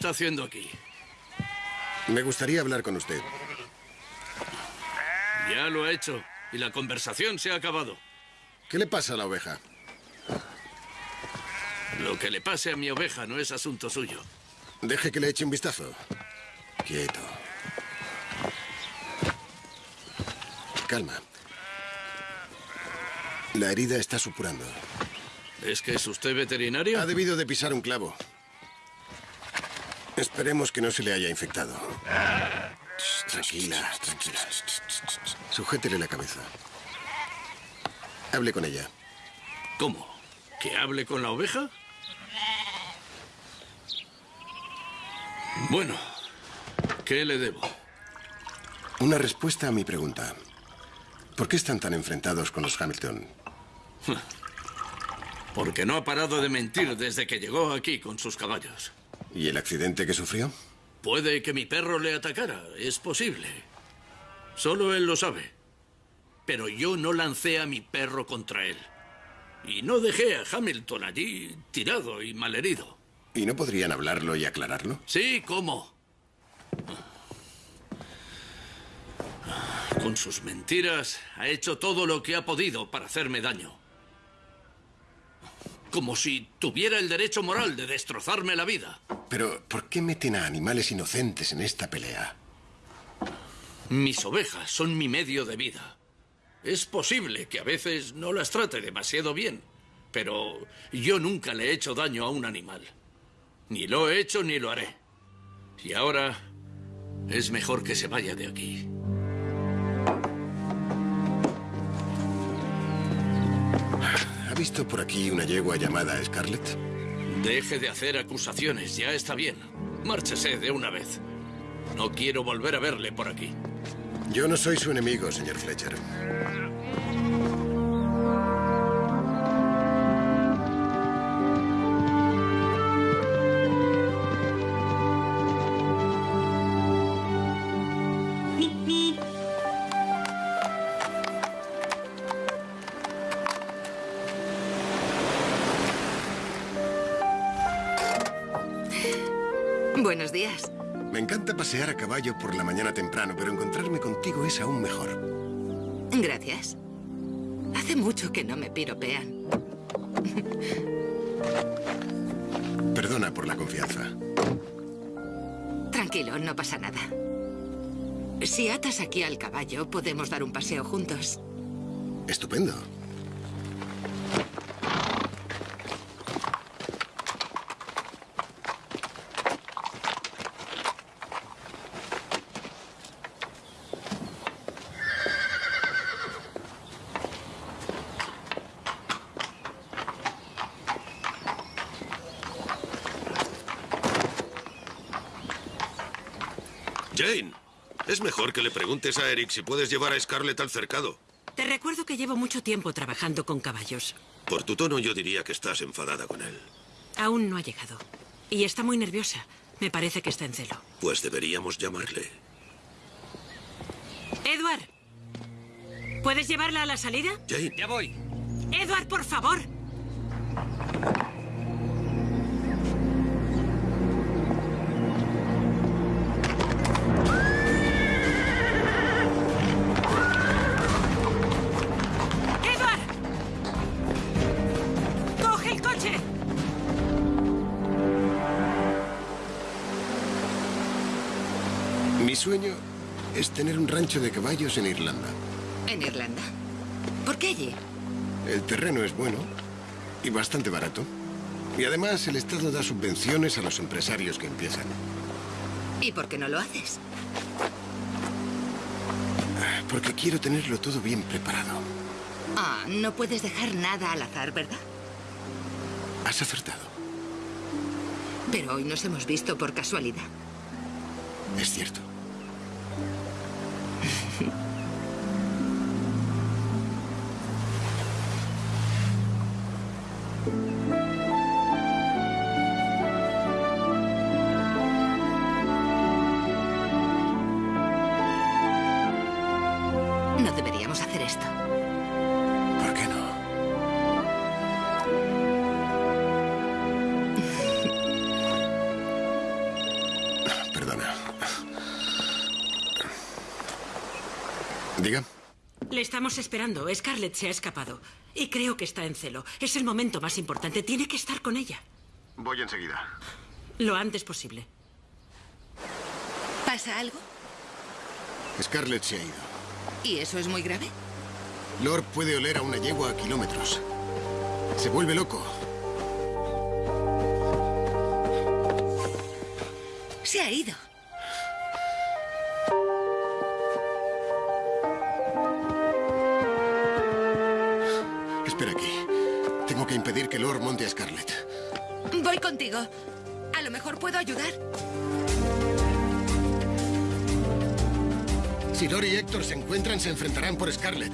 Está haciendo aquí? Me gustaría hablar con usted. Ya lo ha hecho. Y la conversación se ha acabado. ¿Qué le pasa a la oveja? Lo que le pase a mi oveja no es asunto suyo. Deje que le eche un vistazo. Quieto. Calma. La herida está supurando. ¿Es que es usted veterinario? Ha debido de pisar un clavo. Esperemos que no se le haya infectado. Tranquila, tranquila. Sujétele la cabeza. Hable con ella. ¿Cómo? ¿Que hable con la oveja? Bueno, ¿qué le debo? Una respuesta a mi pregunta. ¿Por qué están tan enfrentados con los Hamilton? Porque no ha parado de mentir desde que llegó aquí con sus caballos. ¿Y el accidente que sufrió? Puede que mi perro le atacara, es posible. Solo él lo sabe. Pero yo no lancé a mi perro contra él. Y no dejé a Hamilton allí tirado y malherido. ¿Y no podrían hablarlo y aclararlo? Sí, ¿cómo? Con sus mentiras ha hecho todo lo que ha podido para hacerme daño. Como si tuviera el derecho moral de destrozarme la vida. Pero, ¿por qué meten a animales inocentes en esta pelea? Mis ovejas son mi medio de vida. Es posible que a veces no las trate demasiado bien, pero yo nunca le he hecho daño a un animal. Ni lo he hecho ni lo haré. Y ahora es mejor que se vaya de aquí. Visto por aquí una yegua llamada Scarlett? Deje de hacer acusaciones, ya está bien. Márchese de una vez. No quiero volver a verle por aquí. Yo no soy su enemigo, señor Fletcher. Pasear a caballo por la mañana temprano, pero encontrarme contigo es aún mejor. Gracias. Hace mucho que no me piropean. Perdona por la confianza. Tranquilo, no pasa nada. Si atas aquí al caballo, podemos dar un paseo juntos. Estupendo. Jane, es mejor que le preguntes a Eric si puedes llevar a Scarlett al cercado. Te recuerdo que llevo mucho tiempo trabajando con caballos. Por tu tono yo diría que estás enfadada con él. Aún no ha llegado. Y está muy nerviosa. Me parece que está en celo. Pues deberíamos llamarle. Edward. ¿Puedes llevarla a la salida? Jane, Ya voy. Edward, por favor. Tener un rancho de caballos en Irlanda. ¿En Irlanda? ¿Por qué allí? El terreno es bueno y bastante barato. Y además el Estado da subvenciones a los empresarios que empiezan. ¿Y por qué no lo haces? Porque quiero tenerlo todo bien preparado. Ah, no puedes dejar nada al azar, ¿verdad? Has acertado. Pero hoy nos hemos visto por casualidad. Es cierto. 嗯。Le estamos esperando. Scarlett se ha escapado. Y creo que está en celo. Es el momento más importante. Tiene que estar con ella. Voy enseguida. Lo antes posible. ¿Pasa algo? Scarlett se ha ido. ¿Y eso es muy grave? Lord puede oler a una yegua a kilómetros. Se vuelve loco. Se ha ido. Lord monte a Scarlett. Voy contigo. A lo mejor puedo ayudar. Si Lord y Héctor se encuentran, se enfrentarán por Scarlett.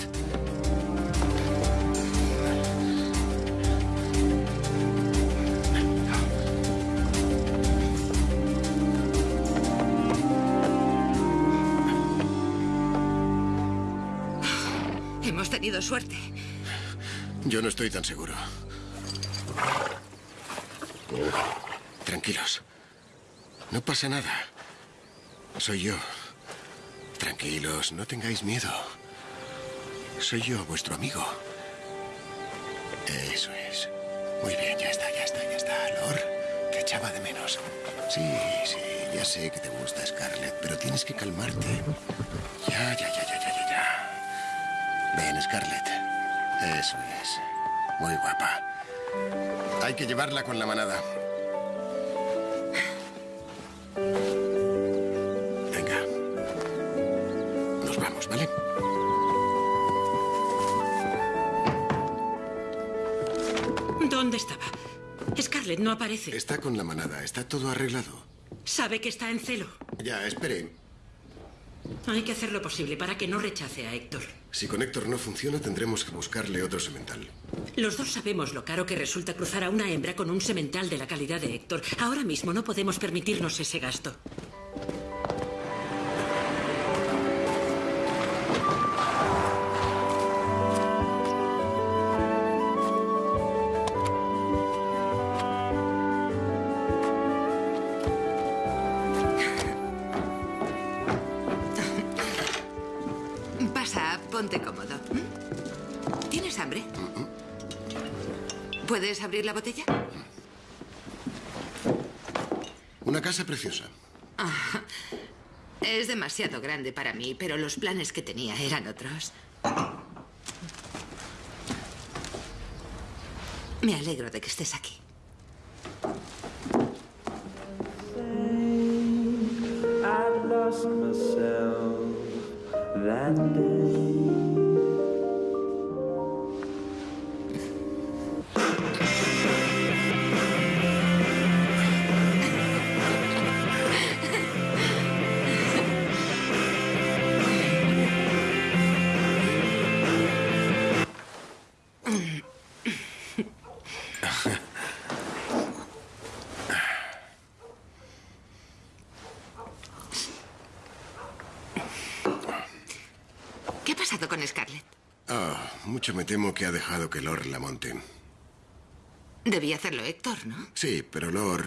Hemos tenido suerte. Yo no estoy tan seguro. Tranquilos. No pasa nada. Soy yo. Tranquilos, no tengáis miedo. Soy yo, vuestro amigo. Eso es. Muy bien, ya está, ya está, ya está. Lor, te echaba de menos. Sí, sí, ya sé que te gusta Scarlett, pero tienes que calmarte. Ya, ya, ya, ya, ya, ya, ya. Ven, Scarlett. Eso es. Muy guapa. Hay que llevarla con la manada. Venga. Nos vamos, ¿vale? ¿Dónde estaba? Scarlett no aparece. Está con la manada. Está todo arreglado. Sabe que está en celo. Ya, espere. Hay que hacer lo posible para que no rechace a Héctor. Si con Héctor no funciona, tendremos que buscarle otro semental. Los dos sabemos lo caro que resulta cruzar a una hembra con un semental de la calidad de Héctor. Ahora mismo no podemos permitirnos ese gasto. Abrir la botella? Una casa preciosa. Ah, es demasiado grande para mí, pero los planes que tenía eran otros. Me alegro de que estés aquí. Que ha dejado que Lor la monte. Debía hacerlo Héctor, ¿no? Sí, pero Lor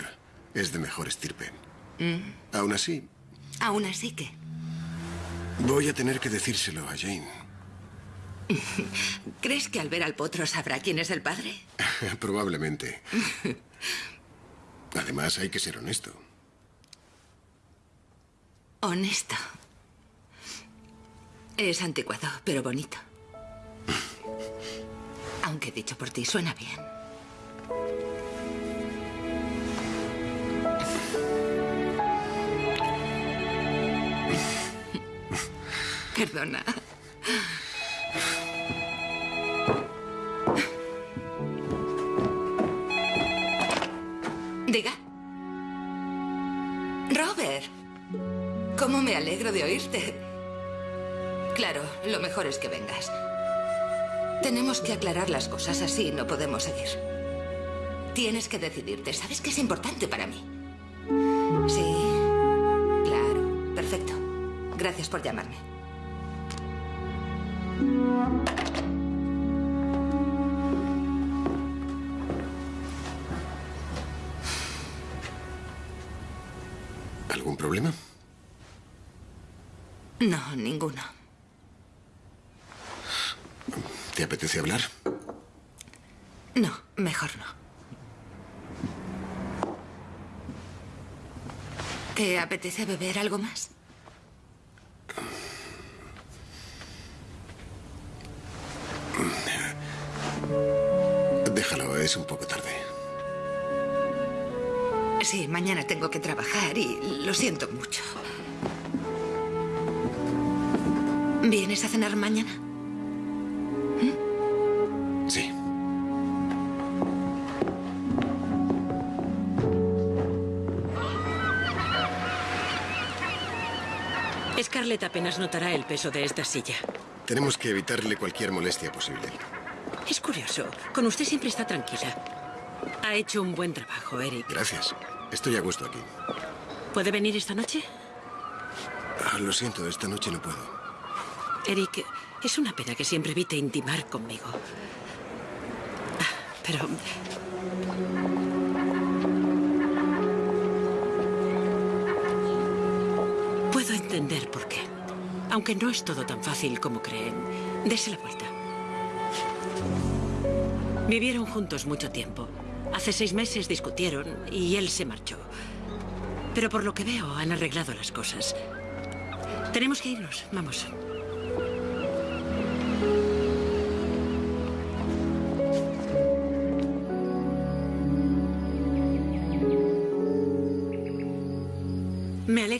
es de mejor estirpe. Mm. Aún así, Aún así que. voy a tener que decírselo a Jane. ¿Crees que al ver al potro sabrá quién es el padre? Probablemente. Además, hay que ser honesto. Honesto. Es anticuado, pero bonito. Aunque dicho por ti, suena bien. Perdona. Diga. Robert. ¿Cómo me alegro de oírte? Claro, lo mejor es que vengas. Tenemos que aclarar las cosas así, no podemos seguir. Tienes que decidirte. ¿Sabes que es importante para mí? Sí, claro. Perfecto. Gracias por llamarme. ¿Algún problema? No, ninguno. ¿Te apetece hablar? No, mejor no. ¿Te apetece beber algo más? Déjalo, es un poco tarde. Sí, mañana tengo que trabajar y lo siento mucho. ¿Vienes a cenar mañana? Scarlett apenas notará el peso de esta silla. Tenemos que evitarle cualquier molestia posible. Es curioso. Con usted siempre está tranquila. Ha hecho un buen trabajo, Eric. Gracias. Estoy a gusto aquí. ¿Puede venir esta noche? Ah, lo siento, esta noche no puedo. Eric, es una pena que siempre evite intimar conmigo. Ah, Pero... entender por qué. Aunque no es todo tan fácil como creen. Dese la vuelta. Vivieron juntos mucho tiempo. Hace seis meses discutieron y él se marchó. Pero por lo que veo, han arreglado las cosas. Tenemos que irnos. Vamos.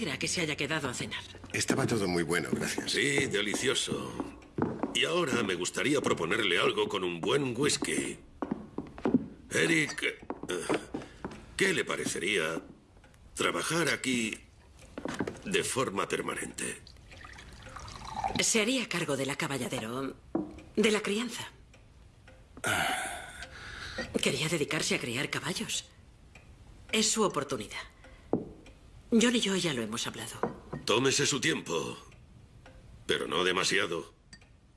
Alegra que se haya quedado a cenar. Estaba todo muy bueno, gracias. Sí, delicioso. Y ahora me gustaría proponerle algo con un buen whisky. Eric, eh, ¿qué le parecería trabajar aquí de forma permanente? Se haría cargo de la caballadero, de la crianza. Quería dedicarse a criar caballos. Es su oportunidad. John y yo ya lo hemos hablado. Tómese su tiempo, pero no demasiado.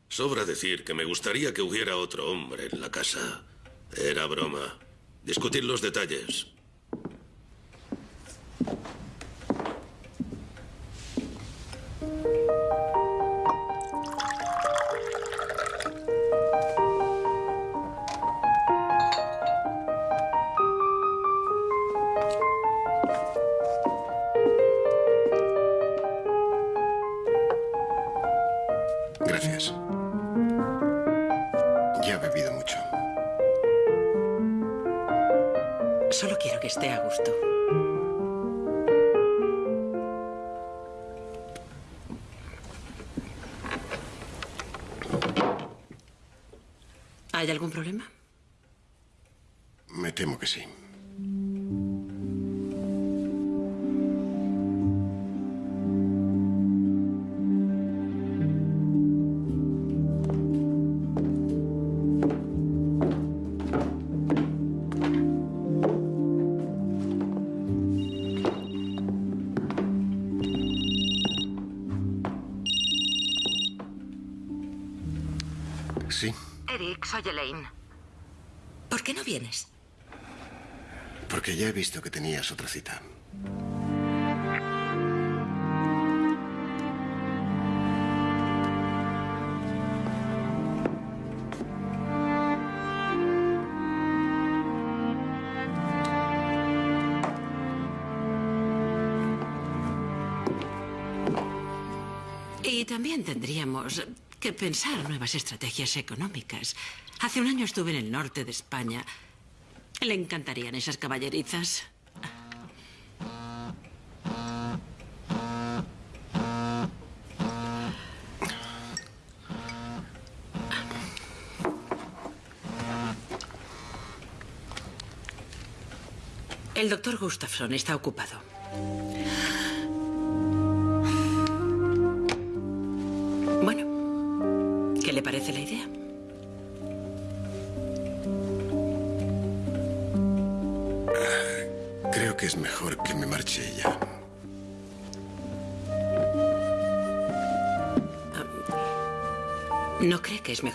Sobra decir que me gustaría que hubiera otro hombre en la casa. Era broma. Discutir los detalles. Visto que tenías otra cita. Y también tendríamos que pensar nuevas estrategias económicas. Hace un año estuve en el norte de España. Le encantarían esas caballerizas. El doctor Gustafson está ocupado.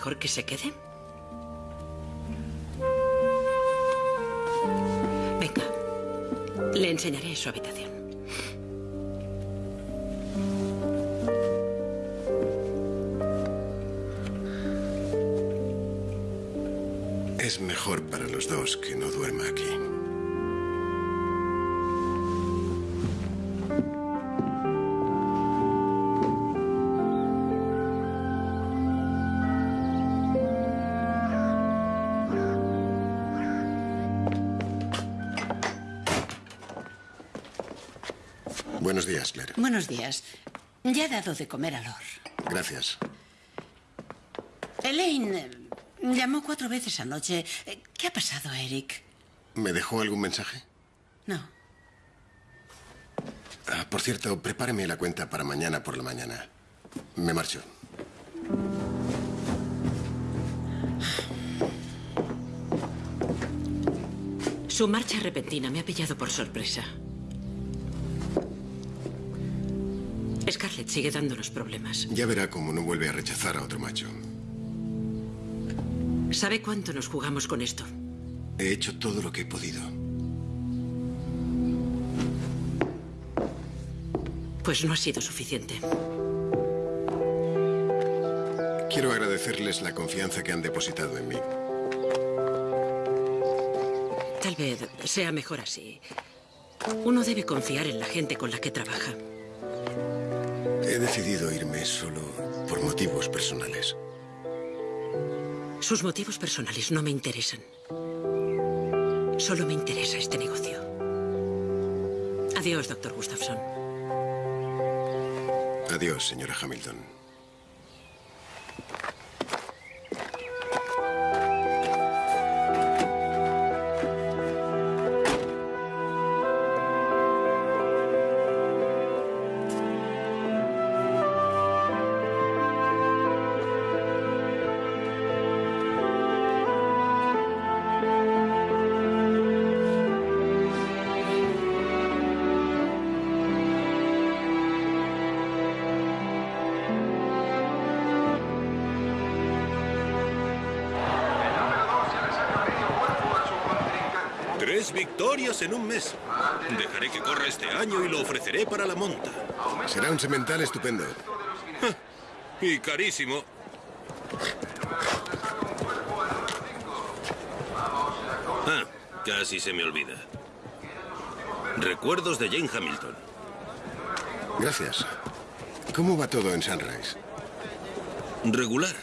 Mejor que se quede? Venga, le enseñaré su habitación. Es mejor para los dos que no duerma aquí. Buenos días. Ya he dado de comer a Lor. Gracias. Elaine eh, llamó cuatro veces anoche. Eh, ¿Qué ha pasado, Eric? ¿Me dejó algún mensaje? No. Ah, por cierto, prepáreme la cuenta para mañana por la mañana. Me marcho. Su marcha repentina me ha pillado por sorpresa. Scarlett sigue dándonos problemas. Ya verá cómo no vuelve a rechazar a otro macho. ¿Sabe cuánto nos jugamos con esto? He hecho todo lo que he podido. Pues no ha sido suficiente. Quiero agradecerles la confianza que han depositado en mí. Tal vez sea mejor así. Uno debe confiar en la gente con la que trabaja. He decidido irme solo por motivos personales. Sus motivos personales no me interesan. Solo me interesa este negocio. Adiós, doctor Gustafson. Adiós, señora Hamilton. En un mes. Dejaré que corra este año y lo ofreceré para la monta. Será un semental estupendo. Y carísimo. Ah, casi se me olvida. Recuerdos de Jane Hamilton. Gracias. ¿Cómo va todo en Sunrise? Regular.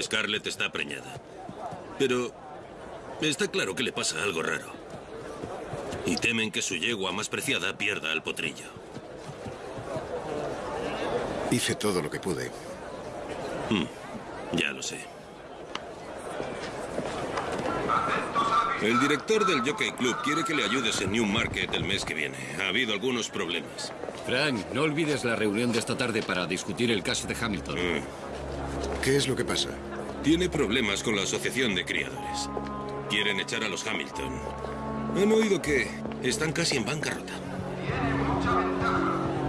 Scarlett está preñada. Pero está claro que le pasa algo raro. Y temen que su yegua más preciada pierda el potrillo. Hice todo lo que pude. Hmm, ya lo sé. El director del Jockey Club quiere que le ayudes en Newmarket el mes que viene. Ha habido algunos problemas. Frank, no olvides la reunión de esta tarde para discutir el caso de Hamilton. ¿Qué es lo que pasa? Tiene problemas con la asociación de criadores. Quieren echar a los Hamilton. Han oído que están casi en bancarrota.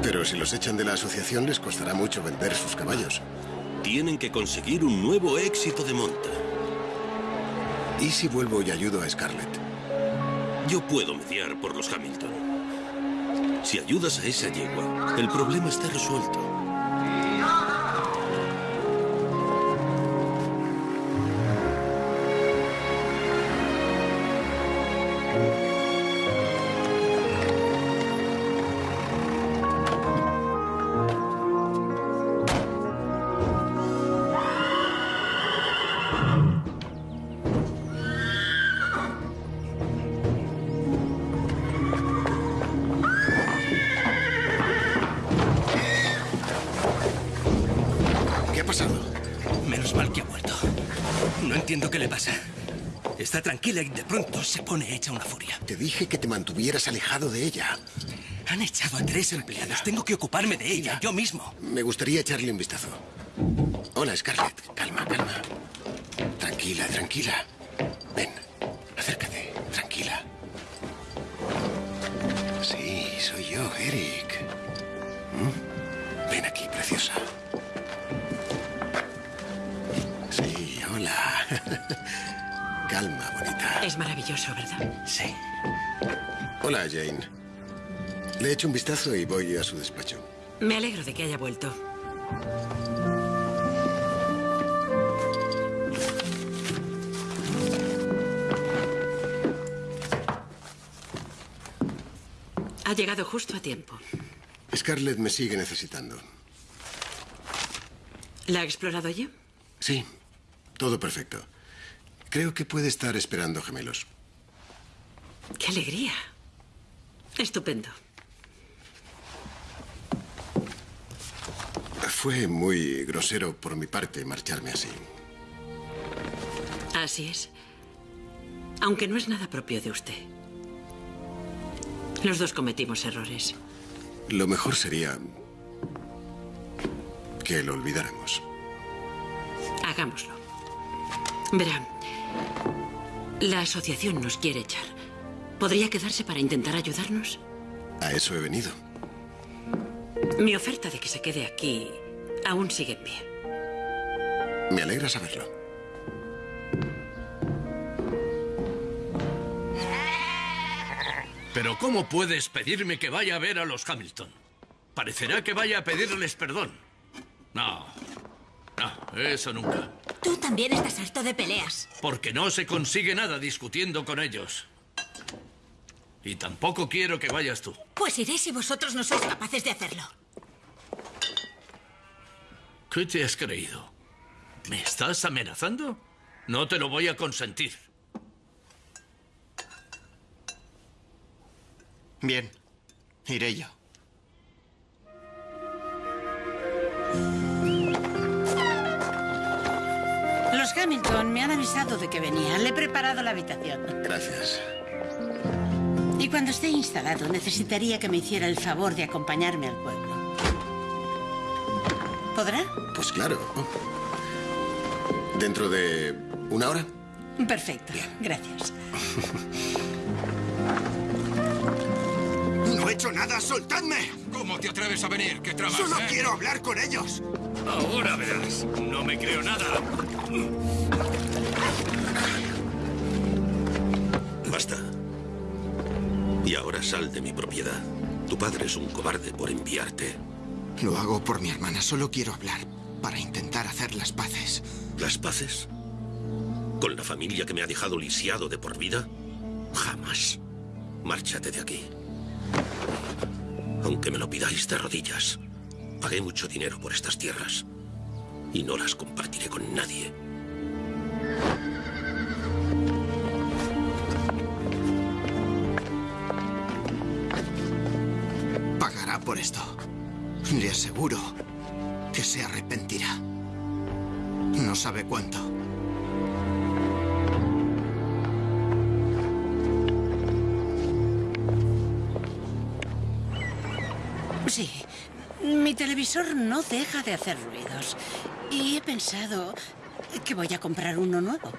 Pero si los echan de la asociación les costará mucho vender sus caballos. Tienen que conseguir un nuevo éxito de monta. ¿Y si vuelvo y ayudo a Scarlett? Yo puedo mediar por los Hamilton. Si ayudas a esa yegua, el problema está resuelto. De pronto se pone hecha una furia. Te dije que te mantuvieras alejado de ella. Han echado a tres empleados. Tengo que ocuparme de ella, yo mismo. Me gustaría echarle un vistazo. Hola, Scarlett. Calma, calma. Tranquila, tranquila. Echo un vistazo y voy a su despacho. Me alegro de que haya vuelto. Ha llegado justo a tiempo. Scarlett me sigue necesitando. ¿La ha explorado ya? Sí, todo perfecto. Creo que puede estar esperando gemelos. ¡Qué alegría! Estupendo. Fue muy grosero por mi parte marcharme así. Así es. Aunque no es nada propio de usted. Los dos cometimos errores. Lo mejor sería que lo olvidáramos. Hagámoslo. Verá, la asociación nos quiere echar. ¿Podría quedarse para intentar ayudarnos? A eso he venido. Mi oferta de que se quede aquí aún sigue en pie. Me alegra saberlo. Pero ¿cómo puedes pedirme que vaya a ver a los Hamilton? Parecerá que vaya a pedirles perdón. No. No, eso nunca. Tú también estás harto de peleas. Porque no se consigue nada discutiendo con ellos. Y tampoco quiero que vayas tú. Pues iré si vosotros no sois capaces de hacerlo. ¿Qué te has creído? ¿Me estás amenazando? No te lo voy a consentir. Bien, iré yo. Los Hamilton me han avisado de que venía. Le he preparado la habitación. Gracias. Y cuando esté instalado, necesitaría que me hiciera el favor de acompañarme al pueblo. ¿Podrá? Pues claro. ¿Dentro de una hora? Perfecto. Gracias. No he hecho nada, soltadme. ¿Cómo te atreves a venir? ¿Qué tramas? Solo eh? quiero hablar con ellos. Ahora verás. No me creo nada. Basta. Y ahora sal de mi propiedad. Tu padre es un cobarde por enviarte. Lo hago por mi hermana. Solo quiero hablar para intentar hacer las paces. ¿Las paces? ¿Con la familia que me ha dejado lisiado de por vida? Jamás. Márchate de aquí. Aunque me lo pidáis de rodillas, pagué mucho dinero por estas tierras y no las compartiré con nadie. Pagará por esto. Le aseguro que se arrepentirá. No sabe cuánto. Sí. Mi televisor no deja de hacer ruidos. Y he pensado que voy a comprar uno nuevo.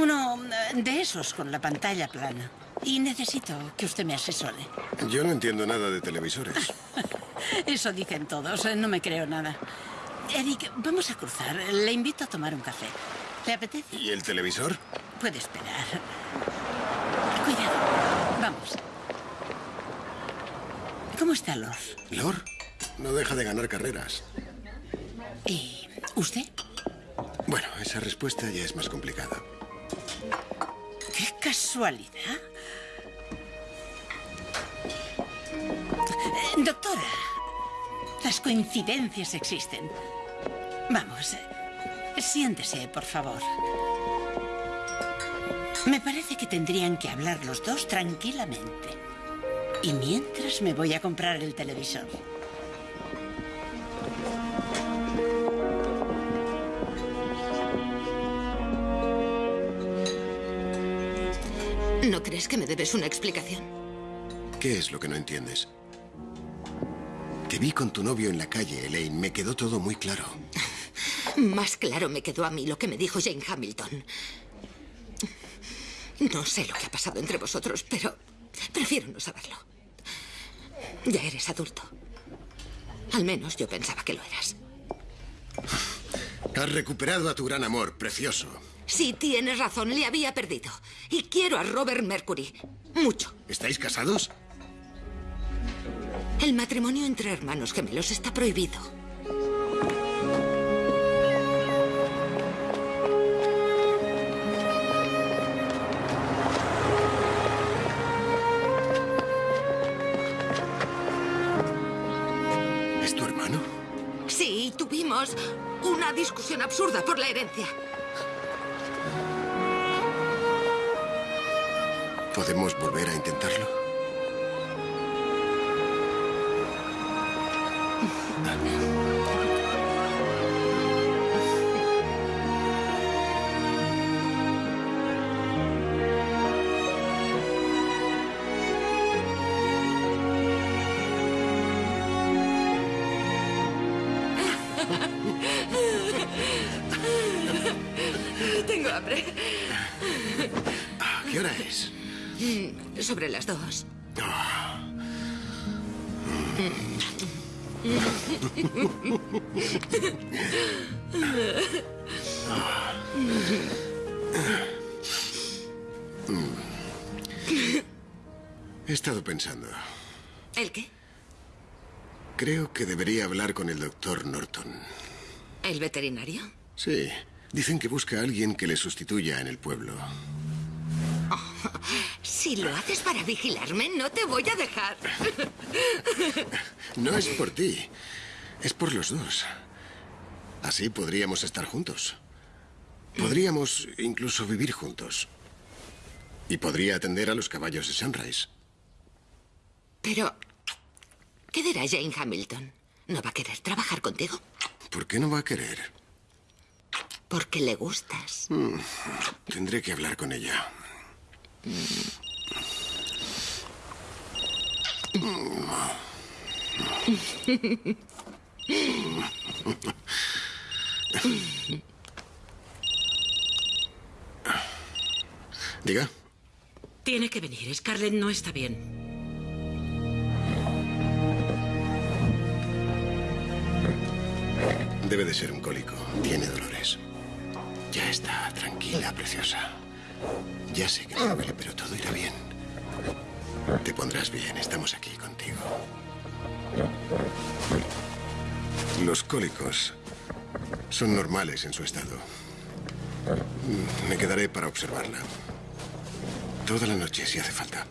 Uno eh, de esos con la pantalla plana. Y necesito que usted me asesore. Yo no entiendo nada de televisores. Eso dicen todos. eh, No me creo nada. Eric, vamos a cruzar. Le invito a tomar un café. ¿Le apetece? ¿Y el televisor? Puede esperar. Cuidado. Vamos. ¿Cómo está Lord? ¿Lord? No deja de ganar carreras. ¿Y usted? Bueno, esa respuesta ya es más complicada. ¡Qué casualidad! Eh, Doctora, las coincidencias existen. Vamos, eh, siéntese, por favor. Me parece que tendrían que hablar los dos tranquilamente. Y mientras me voy a comprar el televisor. ¿No crees que me debes una explicación? ¿Qué es lo que no entiendes? Te vi con tu novio en la calle, Elaine. Me quedó todo muy claro. Más claro me quedó a mí lo que me dijo Jane Hamilton. No sé lo que ha pasado entre vosotros, pero prefiero no saberlo. Ya eres adulto. Al menos yo pensaba que lo eras. Has recuperado a tu gran amor, precioso. Sí, tienes razón, le había perdido. Y quiero a Robert Mercury. Mucho. ¿Estáis casados? El matrimonio entre hermanos gemelos está prohibido. ¿Es tu hermano? Sí, tuvimos una discusión absurda por la herencia. ¿Podemos volver a intentarlo? Estado pensando. ¿El qué? Creo que debería hablar con el doctor Norton. ¿El veterinario? Sí. Dicen que busca a alguien que le sustituya en el pueblo. Si lo haces para vigilarme, no te voy a dejar. No es por ti. Es por los dos. Así podríamos estar juntos. Podríamos incluso vivir juntos. Y podría atender a los caballos de Sunrise. Pero, ¿qué dirá Jane Hamilton? ¿No va a querer trabajar contigo? ¿Por qué no va a querer? Porque le gustas. Mm, tendré que hablar con ella. Diga. Tiene que venir. Scarlett no está bien. Debe de ser un cólico. Tiene dolores. Ya está, tranquila, preciosa. Ya sé que te duele, pero todo irá bien. Te pondrás bien, estamos aquí contigo. Los cólicos son normales en su estado. Me quedaré para observarla. Toda la noche, si hace falta.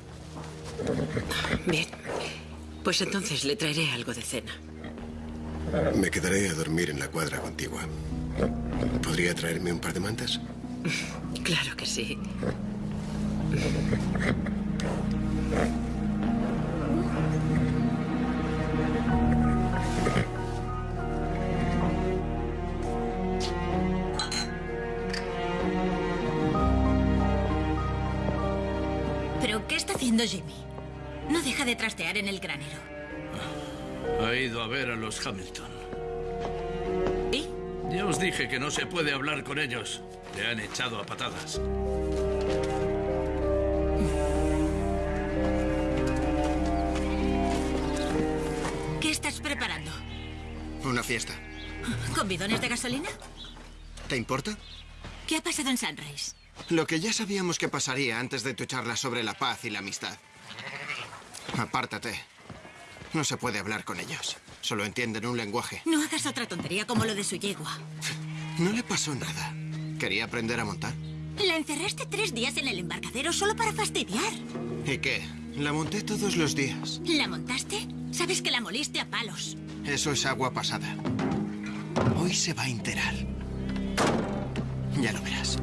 Bien. Pues entonces le traeré algo de cena. Me quedaré a dormir en la cuadra contigua. ¿Podría traerme un par de mantas? Claro que sí. ¿Pero qué está haciendo Jimmy? No deja de trastear en el granero. Ha ido a ver a los Hamilton. ¿Y? Ya os dije que no se puede hablar con ellos. Le han echado a patadas. ¿Qué estás preparando? Una fiesta. ¿Con bidones de gasolina? ¿Te importa? ¿Qué ha pasado en Sunrise? Lo que ya sabíamos que pasaría antes de tu charla sobre la paz y la amistad. Apártate. No se puede hablar con ellos. Solo entienden un lenguaje. No hagas otra tontería como lo de su yegua. No le pasó nada. Quería aprender a montar. La encerraste tres días en el embarcadero solo para fastidiar. ¿Y qué? La monté todos los días. ¿La montaste? Sabes que la moliste a palos. Eso es agua pasada. Hoy se va a enterar. Ya lo verás.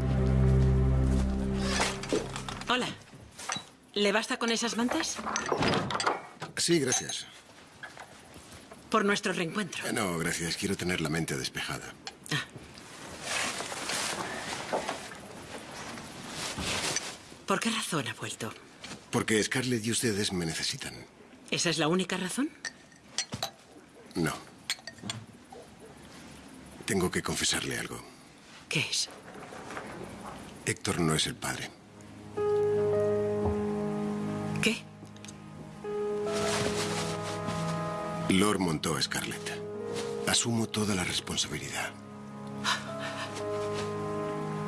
Hola. ¿Le basta con esas mantas? Sí, gracias. Por nuestro reencuentro. Eh, No, gracias. Quiero tener la mente despejada. ¿Por qué razón ha vuelto? Porque Scarlett y ustedes me necesitan. ¿Esa es la única razón? No. Tengo que confesarle algo. ¿Qué es? Héctor no es el padre. ¿Qué? Lord montó a Scarlett. Asumo toda la responsabilidad.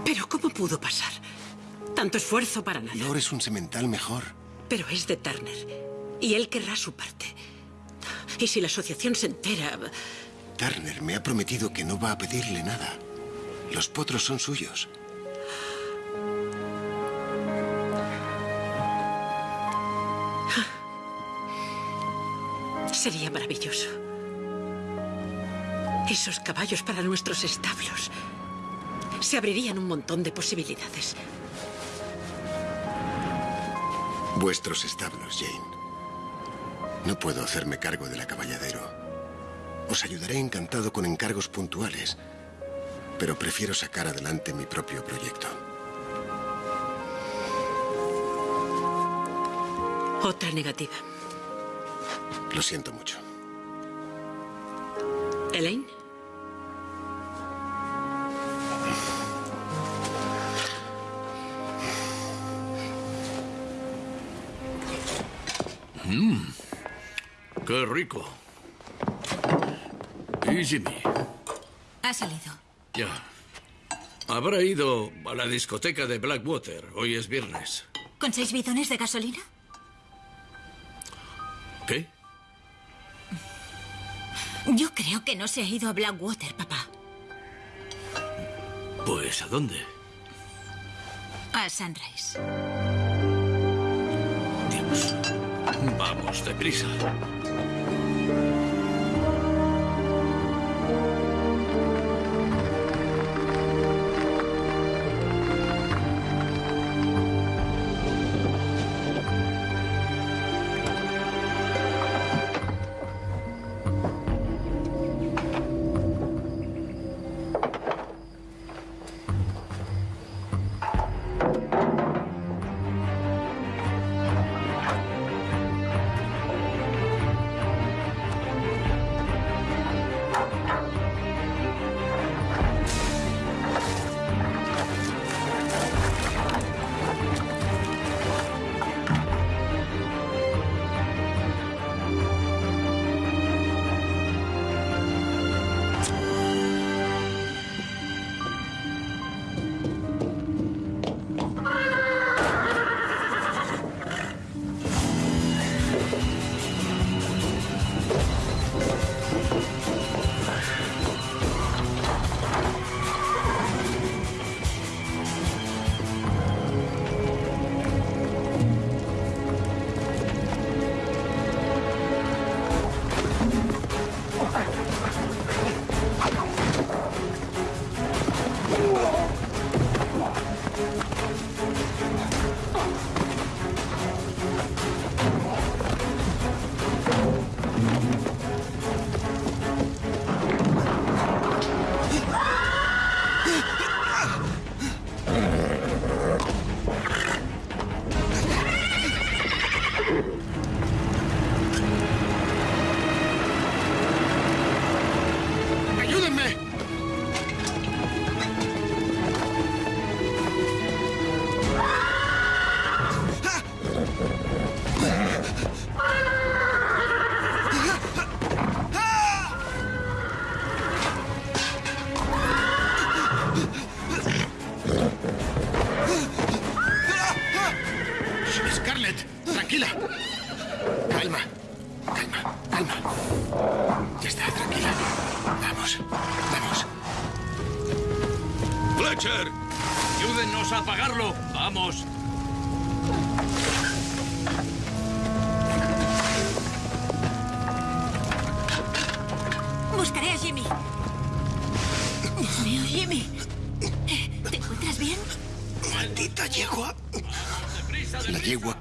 ¿Pero cómo pudo pasar? Tanto esfuerzo para nada. Lord es un semental mejor. Pero es de Turner. Y él querrá su parte. Y si la asociación se entera... Turner me ha prometido que no va a pedirle nada. Los potros son suyos. Sería maravilloso. Esos caballos para nuestros establos. Se abrirían un montón de posibilidades. Vuestros establos, Jane. No puedo hacerme cargo de la caballadero. Os ayudaré encantado con encargos puntuales, pero prefiero sacar adelante mi propio proyecto. Otra negativa. Lo siento mucho. ¿Elaine? Mmm, qué rico. ¿Y Jimmy? Ha salido. Ya. Habrá ido a la discoteca de Blackwater. Hoy es viernes. ¿Con seis bidones de gasolina? ¿Qué? Yo creo que no se ha ido a Blackwater, papá. Pues, ¿a dónde? A Sunrise. Dios. Vamos, deprisa.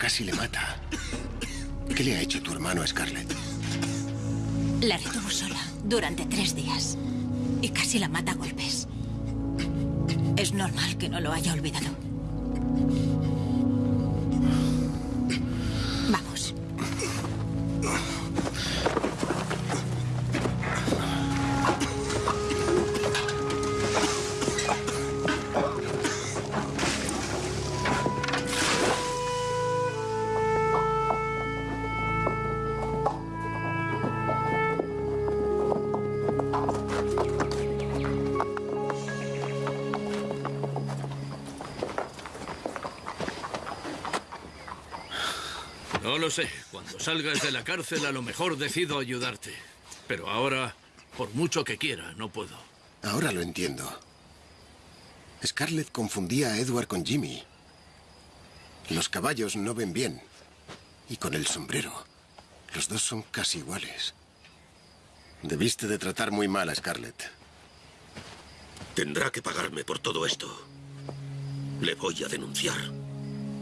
Casi le mata. ¿Qué le ha hecho tu hermano a Scarlett? La retuvo sola durante tres días. Y casi la mata a golpes. Es normal que no lo haya olvidado. No lo sé. Cuando salgas de la cárcel, a lo mejor decido ayudarte. Pero ahora, por mucho que quiera, no puedo. Ahora lo entiendo. Scarlett confundía a Edward con Jimmy. Los caballos no ven bien. Y con el sombrero. Los dos son casi iguales. Debiste de tratar muy mal a Scarlett. Tendrá que pagarme por todo esto. Le voy a denunciar.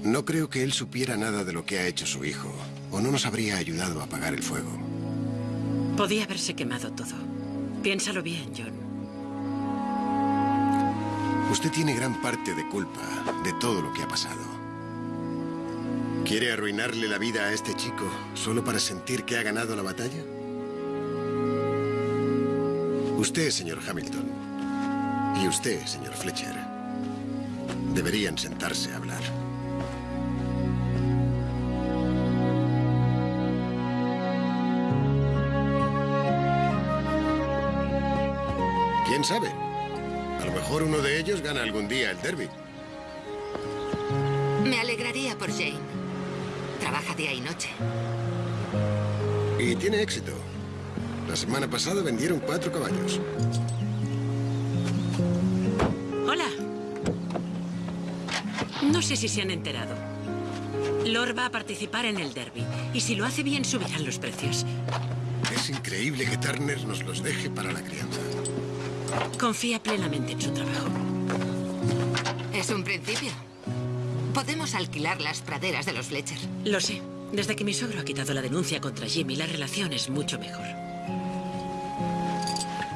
No creo que él supiera nada de lo que ha hecho su hijo, o no nos habría ayudado a apagar el fuego. Podía haberse quemado todo. Piénsalo bien, John. Usted tiene gran parte de culpa de todo lo que ha pasado. ¿Quiere arruinarle la vida a este chico solo para sentir que ha ganado la batalla? Usted, señor Hamilton, y usted, señor Fletcher, deberían sentarse a hablar. ¿Quién sabe? A lo mejor uno de ellos gana algún día el derby. Me alegraría por Jane. Trabaja día y noche. Y tiene éxito. La semana pasada vendieron cuatro caballos. Hola. No sé si se han enterado. Lord va a participar en el derby. Y si lo hace bien, subirán los precios. Es increíble que Turner nos los deje para la crianza. Confía plenamente en su trabajo. Es un principio. Podemos alquilar las praderas de los Fletcher. Lo sé. Desde que mi suegro ha quitado la denuncia contra Jimmy, la relación es mucho mejor.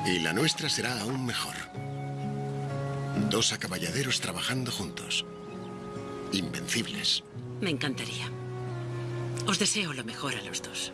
Y la nuestra será aún mejor. Dos acaballaderos trabajando juntos. Invencibles. Me encantaría. Os deseo lo mejor a los dos.